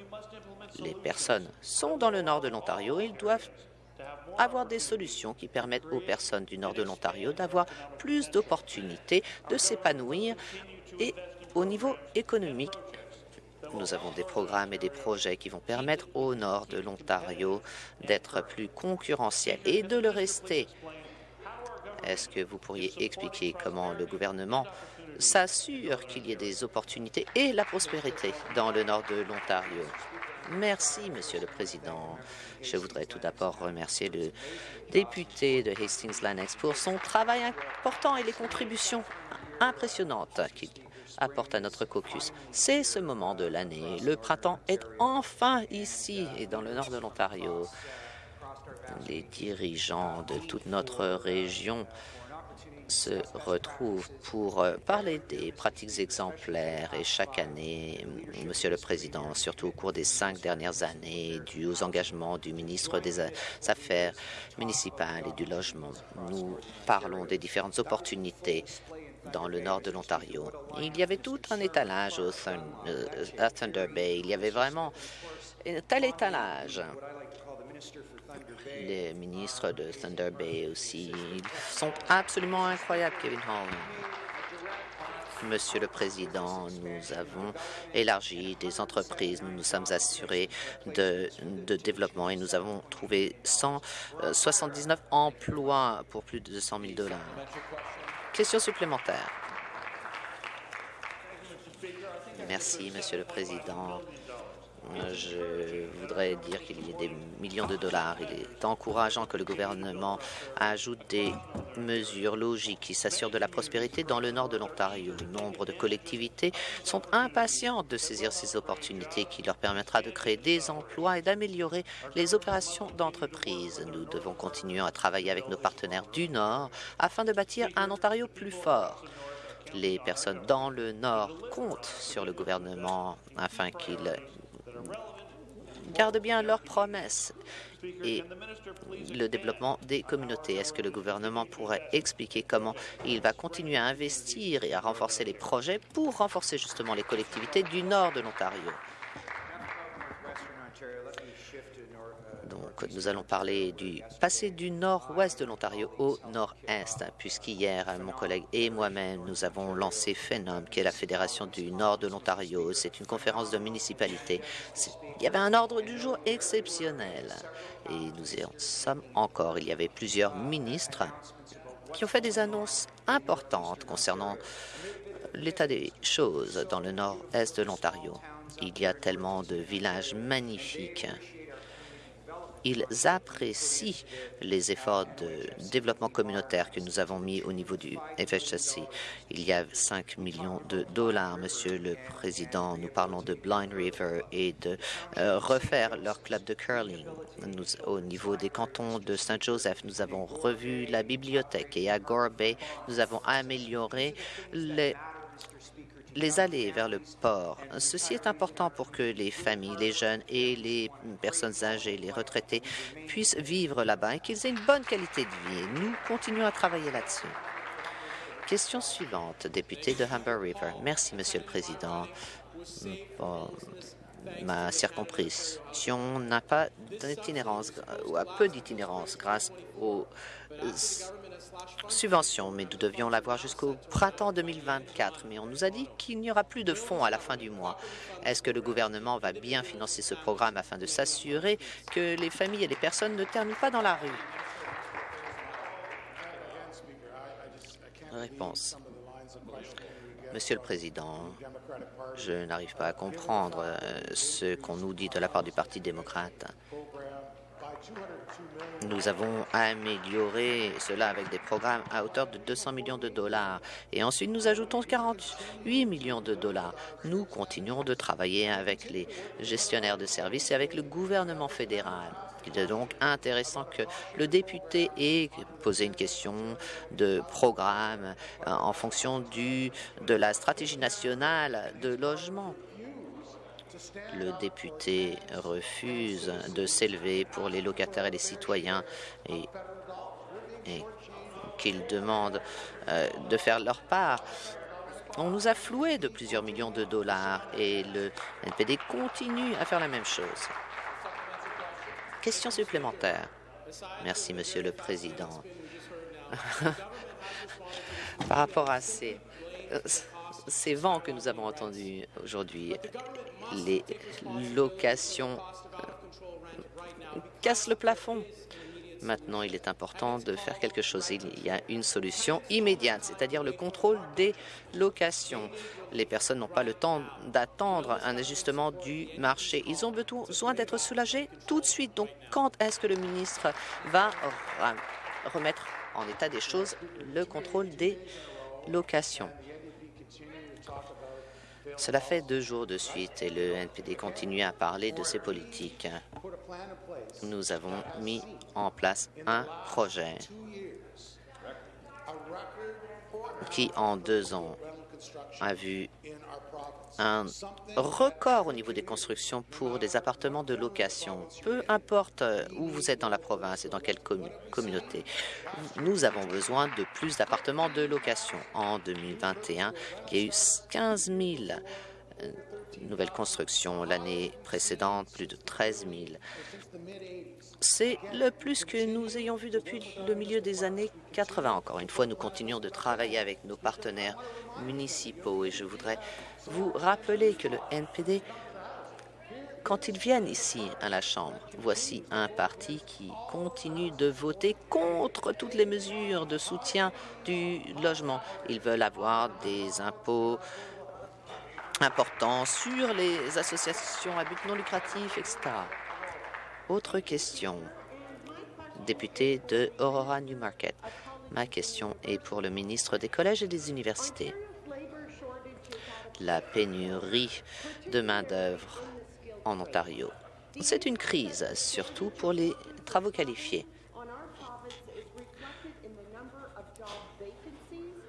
Les personnes sont dans le nord de l'Ontario. Ils doivent avoir des solutions qui permettent aux personnes du nord de l'Ontario d'avoir plus d'opportunités de s'épanouir et au niveau économique nous avons des programmes et des projets qui vont permettre au nord de l'Ontario d'être plus concurrentiel et de le rester. Est-ce que vous pourriez expliquer comment le gouvernement s'assure qu'il y ait des opportunités et la prospérité dans le nord de l'Ontario. Merci, Monsieur le Président. Je voudrais tout d'abord remercier le député de Hastings-Lannex pour son travail important et les contributions impressionnantes qu'il apporte à notre caucus. C'est ce moment de l'année. Le printemps est enfin ici et dans le nord de l'Ontario. Les dirigeants de toute notre région se retrouvent pour euh, parler des pratiques exemplaires et chaque année, Monsieur le Président, surtout au cours des cinq dernières années, dû aux engagements du ministre des Affaires municipales et du Logement, nous parlons des différentes opportunités dans le nord de l'Ontario. Il y avait tout un étalage au euh, à Thunder Bay. Il y avait vraiment un tel étalage les ministres de Thunder Bay aussi. Ils sont absolument incroyables, Kevin Hall. Monsieur le Président, nous avons élargi des entreprises, nous nous sommes assurés de, de développement et nous avons trouvé 179 emplois pour plus de 200 000 dollars. Question supplémentaire. Merci, Monsieur le Président je voudrais dire qu'il y a des millions de dollars. Il est encourageant que le gouvernement ajoute des mesures logiques qui s'assurent de la prospérité dans le nord de l'Ontario. Nombre de collectivités sont impatientes de saisir ces opportunités qui leur permettra de créer des emplois et d'améliorer les opérations d'entreprise. Nous devons continuer à travailler avec nos partenaires du Nord afin de bâtir un Ontario plus fort les personnes dans le Nord comptent sur le gouvernement afin qu'il gardent bien leurs promesses et le développement des communautés. Est-ce que le gouvernement pourrait expliquer comment il va continuer à investir et à renforcer les projets pour renforcer justement les collectivités du nord de l'Ontario? Nous allons parler du passé du nord-ouest de l'Ontario au nord-est, puisqu'hier, mon collègue et moi-même, nous avons lancé FENOM, qui est la Fédération du nord de l'Ontario. C'est une conférence de municipalité. Il y avait un ordre du jour exceptionnel. Et nous y sommes encore. Il y avait plusieurs ministres qui ont fait des annonces importantes concernant l'état des choses dans le nord-est de l'Ontario. Il y a tellement de villages magnifiques ils apprécient les efforts de développement communautaire que nous avons mis au niveau du FHSC. Il y a 5 millions de dollars, Monsieur le Président. Nous parlons de Blind River et de euh, refaire leur club de curling. Au niveau des cantons de Saint-Joseph, nous avons revu la bibliothèque et à Gore Bay, nous avons amélioré les les allées vers le port. Ceci est important pour que les familles, les jeunes et les personnes âgées, les retraités puissent vivre là-bas et qu'ils aient une bonne qualité de vie. Nous continuons à travailler là-dessus. Question suivante, député de Humber River. Merci, Monsieur le Président. ma circonscription n'a pas d'itinérance ou a peu d'itinérance grâce aux subvention, mais nous devions l'avoir jusqu'au printemps 2024. Mais on nous a dit qu'il n'y aura plus de fonds à la fin du mois. Est-ce que le gouvernement va bien financer ce programme afin de s'assurer que les familles et les personnes ne terminent pas dans la rue? Réponse. Monsieur le Président, je n'arrive pas à comprendre euh, ce qu'on nous dit de la part du Parti démocrate. Nous avons amélioré cela avec des programmes à hauteur de 200 millions de dollars. Et ensuite, nous ajoutons 48 millions de dollars. Nous continuons de travailler avec les gestionnaires de services et avec le gouvernement fédéral. Il est donc intéressant que le député ait posé une question de programme euh, en fonction de la stratégie nationale de logement le député refuse de s'élever pour les locataires et les citoyens et, qu'il demande euh, de faire leur part. On nous a floué de plusieurs millions de dollars et le NPD continue à faire la même chose. Question supplémentaire. Merci, Monsieur le Président. Par rapport à ces, euh, ces vents que nous avons entendus aujourd'hui, les locations euh, cassent le plafond. Maintenant, il est important de faire quelque chose. Il y a une solution immédiate, c'est-à-dire le contrôle des locations. Les personnes n'ont pas le temps d'attendre un ajustement du marché. Ils ont besoin d'être soulagés tout de suite. Donc, quand est-ce que le ministre va remettre en état des choses le contrôle des locations? Cela fait deux jours de suite et le NPD continue à parler de ses politiques. Nous avons mis en place un projet qui, en deux ans, a vu un record au niveau des constructions pour des appartements de location. Peu importe où vous êtes dans la province et dans quelle communauté, nous avons besoin de plus d'appartements de location. En 2021, il y a eu 15 000 euh, nouvelles constructions. L'année précédente, plus de 13 000. C'est le plus que nous ayons vu depuis le milieu des années 80. Encore une fois, nous continuons de travailler avec nos partenaires municipaux et je voudrais vous rappeler que le NPD, quand ils viennent ici à la Chambre, voici un parti qui continue de voter contre toutes les mesures de soutien du logement. Ils veulent avoir des impôts importants sur les associations à but non lucratif, etc. Autre question. Député de Aurora Newmarket. Ma question est pour le ministre des Collèges et des Universités la pénurie de main-d'œuvre en Ontario. C'est une crise, surtout pour les travaux qualifiés.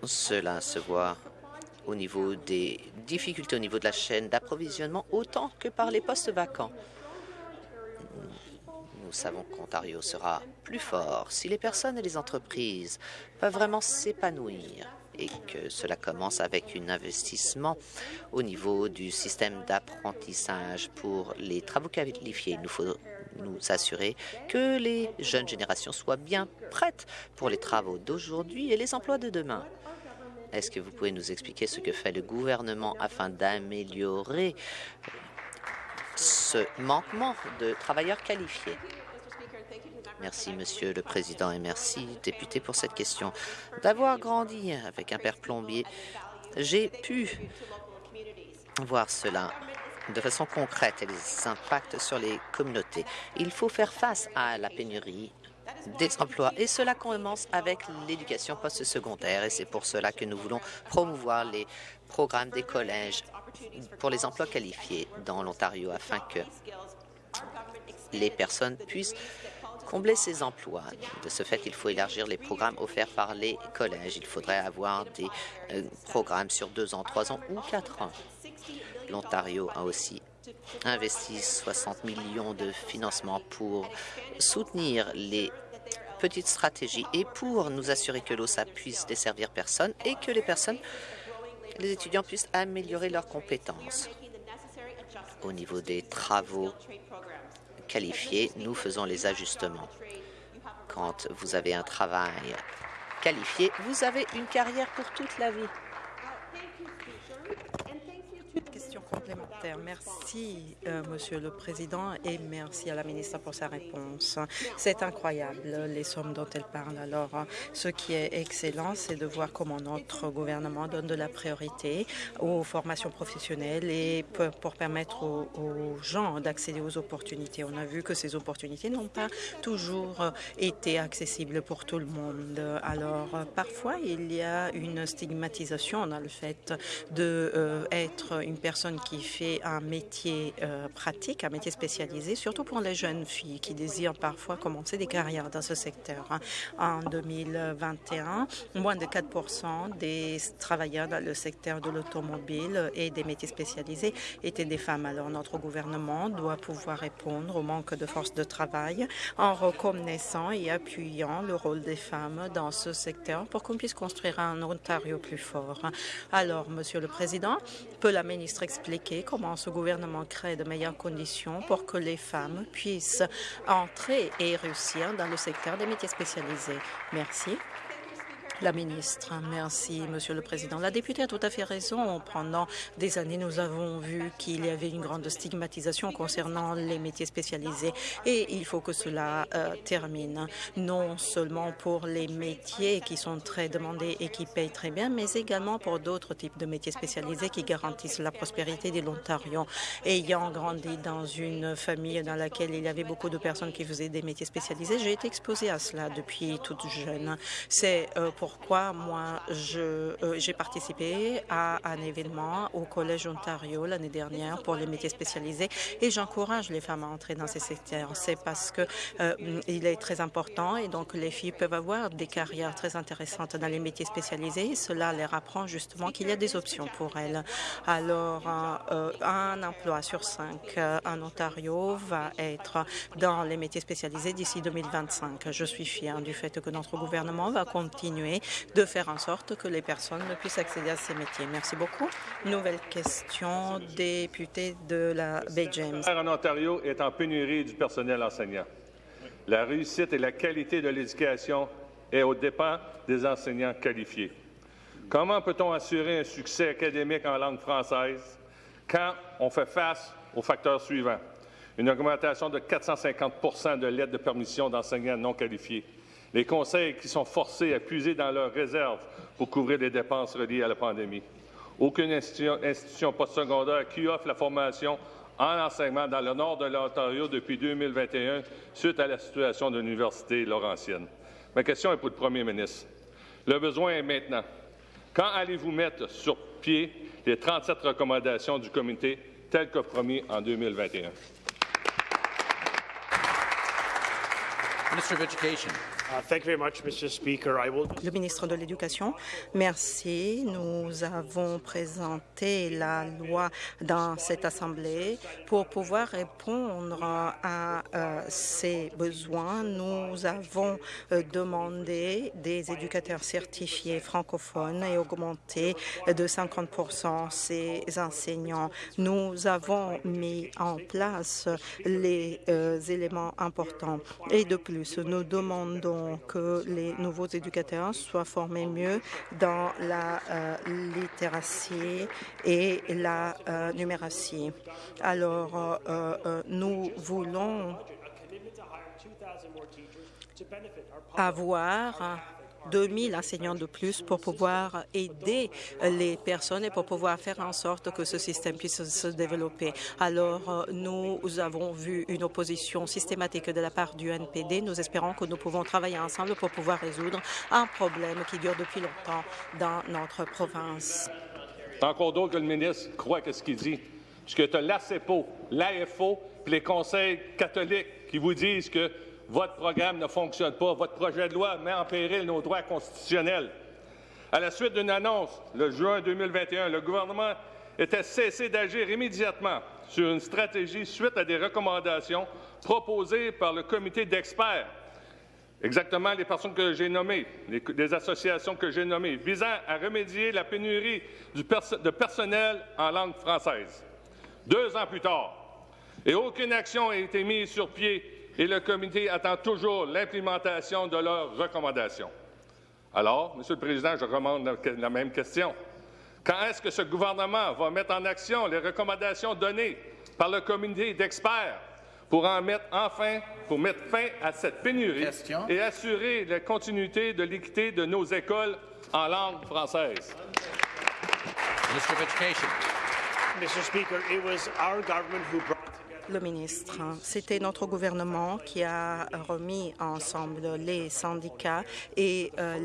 Cela se voit au niveau des difficultés au niveau de la chaîne d'approvisionnement autant que par les postes vacants. Nous savons qu'Ontario sera plus fort si les personnes et les entreprises peuvent vraiment s'épanouir et que cela commence avec un investissement au niveau du système d'apprentissage pour les travaux qualifiés. Il nous faut nous assurer que les jeunes générations soient bien prêtes pour les travaux d'aujourd'hui et les emplois de demain. Est-ce que vous pouvez nous expliquer ce que fait le gouvernement afin d'améliorer ce manquement de travailleurs qualifiés? Merci, Monsieur le Président, et merci, député, pour cette question. D'avoir grandi avec un père plombier, j'ai pu voir cela de façon concrète et les impacts sur les communautés. Il faut faire face à la pénurie des emplois et cela commence avec l'éducation postsecondaire et c'est pour cela que nous voulons promouvoir les programmes des collèges pour les emplois qualifiés dans l'Ontario afin que les personnes puissent combler ces emplois. De ce fait, il faut élargir les programmes offerts par les collèges. Il faudrait avoir des euh, programmes sur deux ans, trois ans ou quatre ans. L'Ontario a aussi investi 60 millions de financement pour soutenir les petites stratégies et pour nous assurer que l'OSA puisse desservir personne et que les personnes, les étudiants puissent améliorer leurs compétences. Au niveau des travaux qualifiés, nous faisons les ajustements. Quand vous avez un travail qualifié, vous avez une carrière pour toute la vie. Complémentaire. Merci, euh, Monsieur le Président, et merci à la ministre pour sa réponse. C'est incroyable, les sommes dont elle parle. Alors, ce qui est excellent, c'est de voir comment notre gouvernement donne de la priorité aux formations professionnelles et pour permettre aux, gens d'accéder aux opportunités. On a vu que ces opportunités n'ont pas toujours été accessibles pour tout le monde. Alors, parfois, il y a une stigmatisation dans le fait de euh, une personne qui fait un métier euh, pratique, un métier spécialisé, surtout pour les jeunes filles qui désirent parfois commencer des carrières dans ce secteur. En 2021, moins de 4% des travailleurs dans le secteur de l'automobile et des métiers spécialisés étaient des femmes. Alors notre gouvernement doit pouvoir répondre au manque de force de travail en reconnaissant et appuyant le rôle des femmes dans ce secteur pour qu'on puisse construire un Ontario plus fort. Alors, Monsieur le Président, peut la ministre expliquer comment ce gouvernement crée de meilleures conditions pour que les femmes puissent entrer et réussir dans le secteur des métiers spécialisés. Merci. La ministre, merci, Monsieur le Président. La députée a tout à fait raison. Pendant des années, nous avons vu qu'il y avait une grande stigmatisation concernant les métiers spécialisés et il faut que cela euh, termine, non seulement pour les métiers qui sont très demandés et qui payent très bien, mais également pour d'autres types de métiers spécialisés qui garantissent la prospérité de l'Ontario. Ayant grandi dans une famille dans laquelle il y avait beaucoup de personnes qui faisaient des métiers spécialisés, j'ai été exposée à cela depuis toute jeune. C'est euh, pour pourquoi moi euh, j'ai participé à un événement au Collège Ontario l'année dernière pour les métiers spécialisés et j'encourage les femmes à entrer dans ces secteurs. C'est parce que euh, il est très important et donc les filles peuvent avoir des carrières très intéressantes dans les métiers spécialisés. cela leur apprend justement qu'il y a des options pour elles. Alors, euh, un emploi sur cinq en Ontario va être dans les métiers spécialisés d'ici 2025. Je suis fière du fait que notre gouvernement va continuer de faire en sorte que les personnes puissent accéder à ces métiers. Merci beaucoup. Nouvelle question, député de la Bay James. En Ontario est en pénurie du personnel enseignant. La réussite et la qualité de l'éducation est au dépens des enseignants qualifiés. Comment peut-on assurer un succès académique en langue française quand on fait face aux facteurs suivants? Une augmentation de 450% de l'aide de permission d'enseignants non qualifiés, les conseils qui sont forcés à puiser dans leurs réserves pour couvrir les dépenses reliées à la pandémie. Aucune institution, postsecondaire qui offre la formation en enseignement dans le nord de l'Ontario depuis 2021 suite à la situation de l'Université Laurentienne. Ma question est pour le premier ministre. Le besoin est maintenant. Quand allez-vous mettre sur pied les 37 recommandations du comité telles que promis en 2021? Minister of Education. Le ministre de l'Éducation, merci. Nous avons présenté la loi dans cette Assemblée pour pouvoir répondre à euh, ces besoins. Nous avons euh, demandé des éducateurs certifiés francophones et augmenté de 50 ces enseignants. Nous avons mis en place les euh, éléments importants et de plus, nous demandons que les nouveaux éducateurs soient formés mieux dans la euh, littératie et la euh, numératie. Alors, euh, nous voulons avoir 2000 enseignants de plus pour pouvoir aider les personnes et pour pouvoir faire en sorte que ce système puisse se développer. Alors, euh, nous avons vu une opposition systématique de la part du NPD. Nous espérons que nous pouvons travailler ensemble pour pouvoir résoudre un problème qui dure depuis longtemps dans notre province. Encore d'autres que le ministre croit que ce qu'il dit. Parce tu as l'ACEPO, l'AFO, puis les conseils catholiques qui vous disent que votre programme ne fonctionne pas. Votre projet de loi met en péril nos droits constitutionnels. À la suite d'une annonce, le juin 2021, le gouvernement était cessé d'agir immédiatement sur une stratégie suite à des recommandations proposées par le comité d'experts, exactement les personnes que j'ai nommées, les, associations que j'ai nommées, visant à remédier la pénurie de personnel en langue française. Deux ans plus tard, et aucune action n'a été mise sur pied et le comité attend toujours l'implémentation de leurs recommandations. Alors, Monsieur le Président, je demande la même question. Quand est-ce que ce gouvernement va mettre en action les recommandations données par le comité d'experts pour en mettre enfin, pour mettre fin à cette pénurie et assurer la continuité de l'équité de nos écoles en langue française? Mr. Speaker, it was our government who brought le ministre. C'était notre gouvernement qui a remis ensemble les syndicats et euh,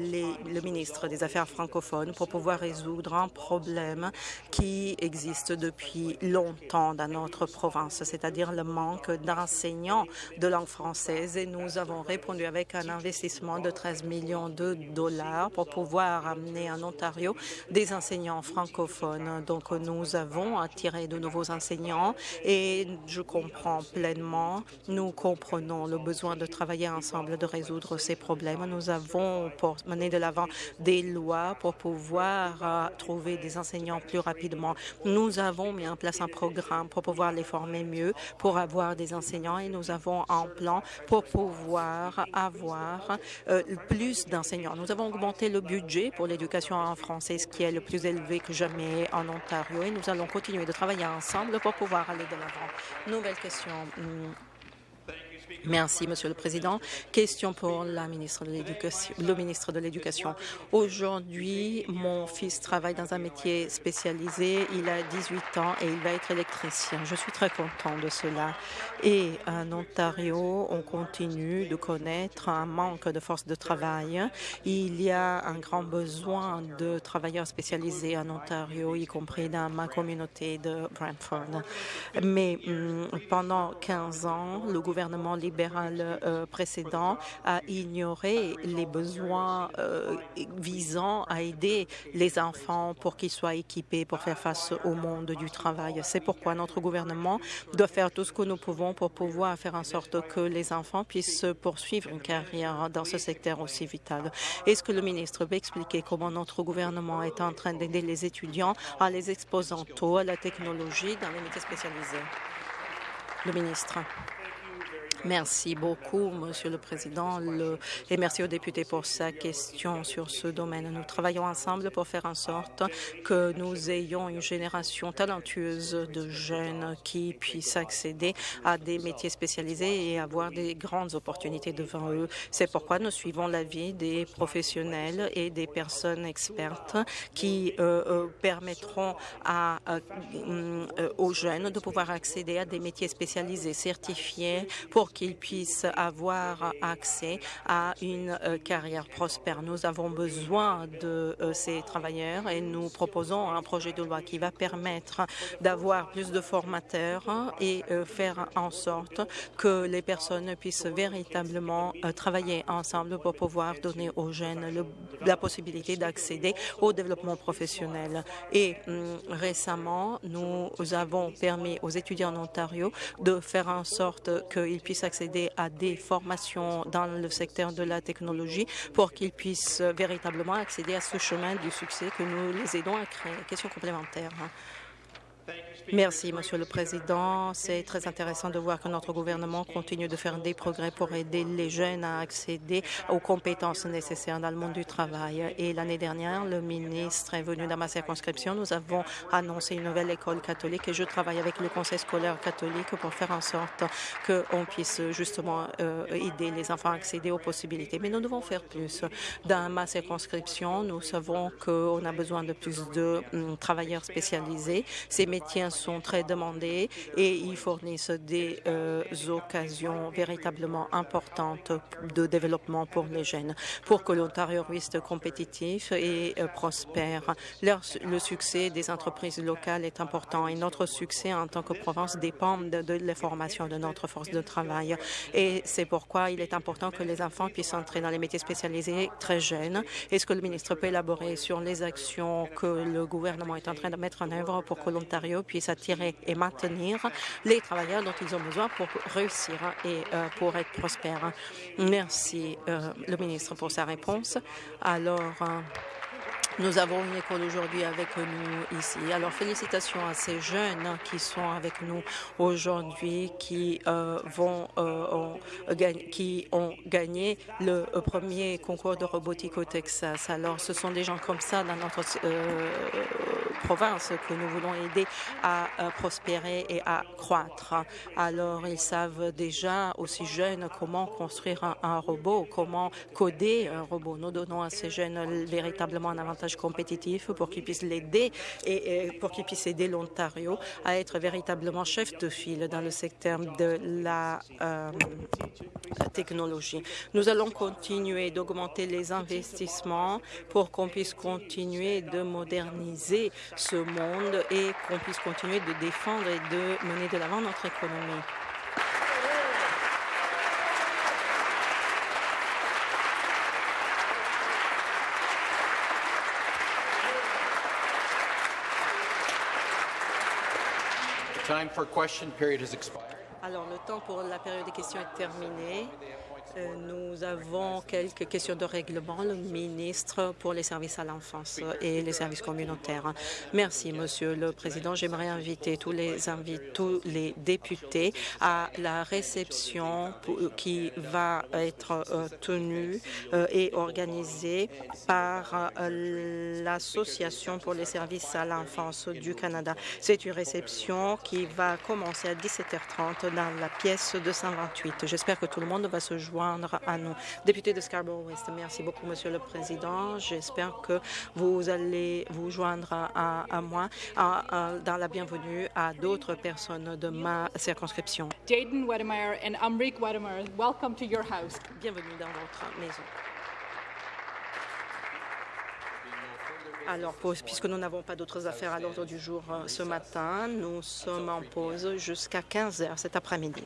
le ministre des Affaires francophones pour pouvoir résoudre un problème qui existe depuis longtemps dans notre province, c'est-à-dire le manque d'enseignants de langue française. Et nous avons répondu avec un investissement de 13 millions de dollars pour pouvoir amener en Ontario des enseignants francophones. Donc, nous avons attiré de nouveaux enseignants et je comprend pleinement. Nous comprenons le besoin de travailler ensemble, de résoudre ces problèmes. Nous avons mener de l'avant des lois pour pouvoir euh, trouver des enseignants plus rapidement. Nous avons mis en place un programme pour pouvoir les former mieux, pour avoir des enseignants et nous avons un plan pour pouvoir avoir euh, plus d'enseignants. Nous avons augmenté le budget pour l'éducation en français, ce qui est le plus élevé que jamais en Ontario et nous allons continuer de travailler ensemble pour pouvoir aller de l'avant nouvelle question. Merci, Monsieur le Président. Question pour la ministre de le ministre de l'Éducation. Aujourd'hui, mon fils travaille dans un métier spécialisé. Il a 18 ans et il va être électricien. Je suis très content de cela. Et en Ontario, on continue de connaître un manque de force de travail. Il y a un grand besoin de travailleurs spécialisés en Ontario, y compris dans ma communauté de Brantford. Mais hmm, pendant 15 ans, le gouvernement libéral euh, précédent a ignoré les besoins euh, visant à aider les enfants pour qu'ils soient équipés pour faire face au monde du travail. C'est pourquoi notre gouvernement doit faire tout ce que nous pouvons pour pouvoir faire en sorte que les enfants puissent poursuivre une carrière dans ce secteur aussi vital. Est-ce que le ministre peut expliquer comment notre gouvernement est en train d'aider les étudiants en les exposant tôt à la technologie dans les métiers spécialisés? Le ministre. Merci beaucoup, Monsieur le Président, et merci aux députés pour sa question sur ce domaine. Nous travaillons ensemble pour faire en sorte que nous ayons une génération talentueuse de jeunes qui puissent accéder à des métiers spécialisés et avoir des grandes opportunités devant eux. C'est pourquoi nous suivons l'avis des professionnels et des personnes expertes qui euh, euh, permettront à, euh, aux jeunes de pouvoir accéder à des métiers spécialisés certifiés pour qu'ils puissent avoir accès à une carrière prospère. Nous avons besoin de ces travailleurs et nous proposons un projet de loi qui va permettre d'avoir plus de formateurs et faire en sorte que les personnes puissent véritablement travailler ensemble pour pouvoir donner aux jeunes la possibilité d'accéder au développement professionnel. Et hum, récemment, nous avons permis aux étudiants en Ontario de faire en sorte qu'ils puissent accéder à des formations dans le secteur de la technologie pour qu'ils puissent véritablement accéder à ce chemin du succès que nous les aidons à créer. Question complémentaire. Merci, Monsieur le Président. C'est très intéressant de voir que notre gouvernement continue de faire des progrès pour aider les jeunes à accéder aux compétences nécessaires dans le monde du travail. Et l'année dernière, le ministre est venu dans ma circonscription. Nous avons annoncé une nouvelle école catholique et je travaille avec le conseil scolaire catholique pour faire en sorte qu'on puisse justement euh, aider les enfants à accéder aux possibilités. Mais nous devons faire plus. Dans ma circonscription, nous savons qu'on a besoin de plus de hum, travailleurs spécialisés. Ces métiers sont très demandés et ils fournissent des euh, occasions véritablement importantes de développement pour les jeunes. Pour que l'Ontario reste compétitif et euh, prospère, le succès des entreprises locales est important et notre succès en tant que province dépend de, de la formation de notre force de travail. Et c'est pourquoi il est important que les enfants puissent entrer dans les métiers spécialisés très jeunes. Est-ce que le ministre peut élaborer sur les actions que le gouvernement est en train de mettre en œuvre pour que l'Ontario puisse attirer et maintenir les travailleurs dont ils ont besoin pour réussir et euh, pour être prospères. Merci, euh, le ministre, pour sa réponse. Alors, euh, nous avons une école aujourd'hui avec nous ici. Alors, félicitations à ces jeunes qui sont avec nous aujourd'hui, qui vont euh, qui ont gagné le premier concours de robotique au Texas. Alors, ce sont des gens comme ça dans notre que nous voulons aider à, prospérer et à croître. Alors, ils savent déjà aussi jeunes comment construire un, un robot, comment coder un robot. Nous donnons à ces jeunes véritablement un avantage compétitif pour qu'ils puissent l'aider et, pour qu'ils puissent aider l'Ontario à être véritablement chef de file dans le secteur de la euh, technologie. Nous allons continuer d'augmenter les investissements pour qu'on puisse continuer de moderniser ce monde et qu'on puisse continuer de défendre et de mener de l'avant notre économie. Alors, le temps pour la période des questions est terminé. Euh, nous avons quelques questions de règlement. Le ministre pour les services à l'enfance et les services communautaires. Merci, Monsieur le Président. J'aimerais inviter tous les, tous les députés à la réception qui va être euh, tenue euh, et organisée par l'Association pour les services à l'enfance du Canada. C'est une réception qui va commencer à 17h30 dans la pièce 228. J'espère que tout le monde va se joindre à nous. Député de Scarborough-West, merci beaucoup, Monsieur le Président. J'espère que vous allez vous joindre à, moi dans la bienvenue à d'autres personnes de ma circonscription. Jaden Wedemeyer et Amrik Wedemeyer, welcome to your house. Bienvenue dans votre maison. Alors, puisque nous n'avons pas d'autres affaires à l'ordre du jour euh, ce matin, nous sommes en pause jusqu'à 15 heures cet après-midi.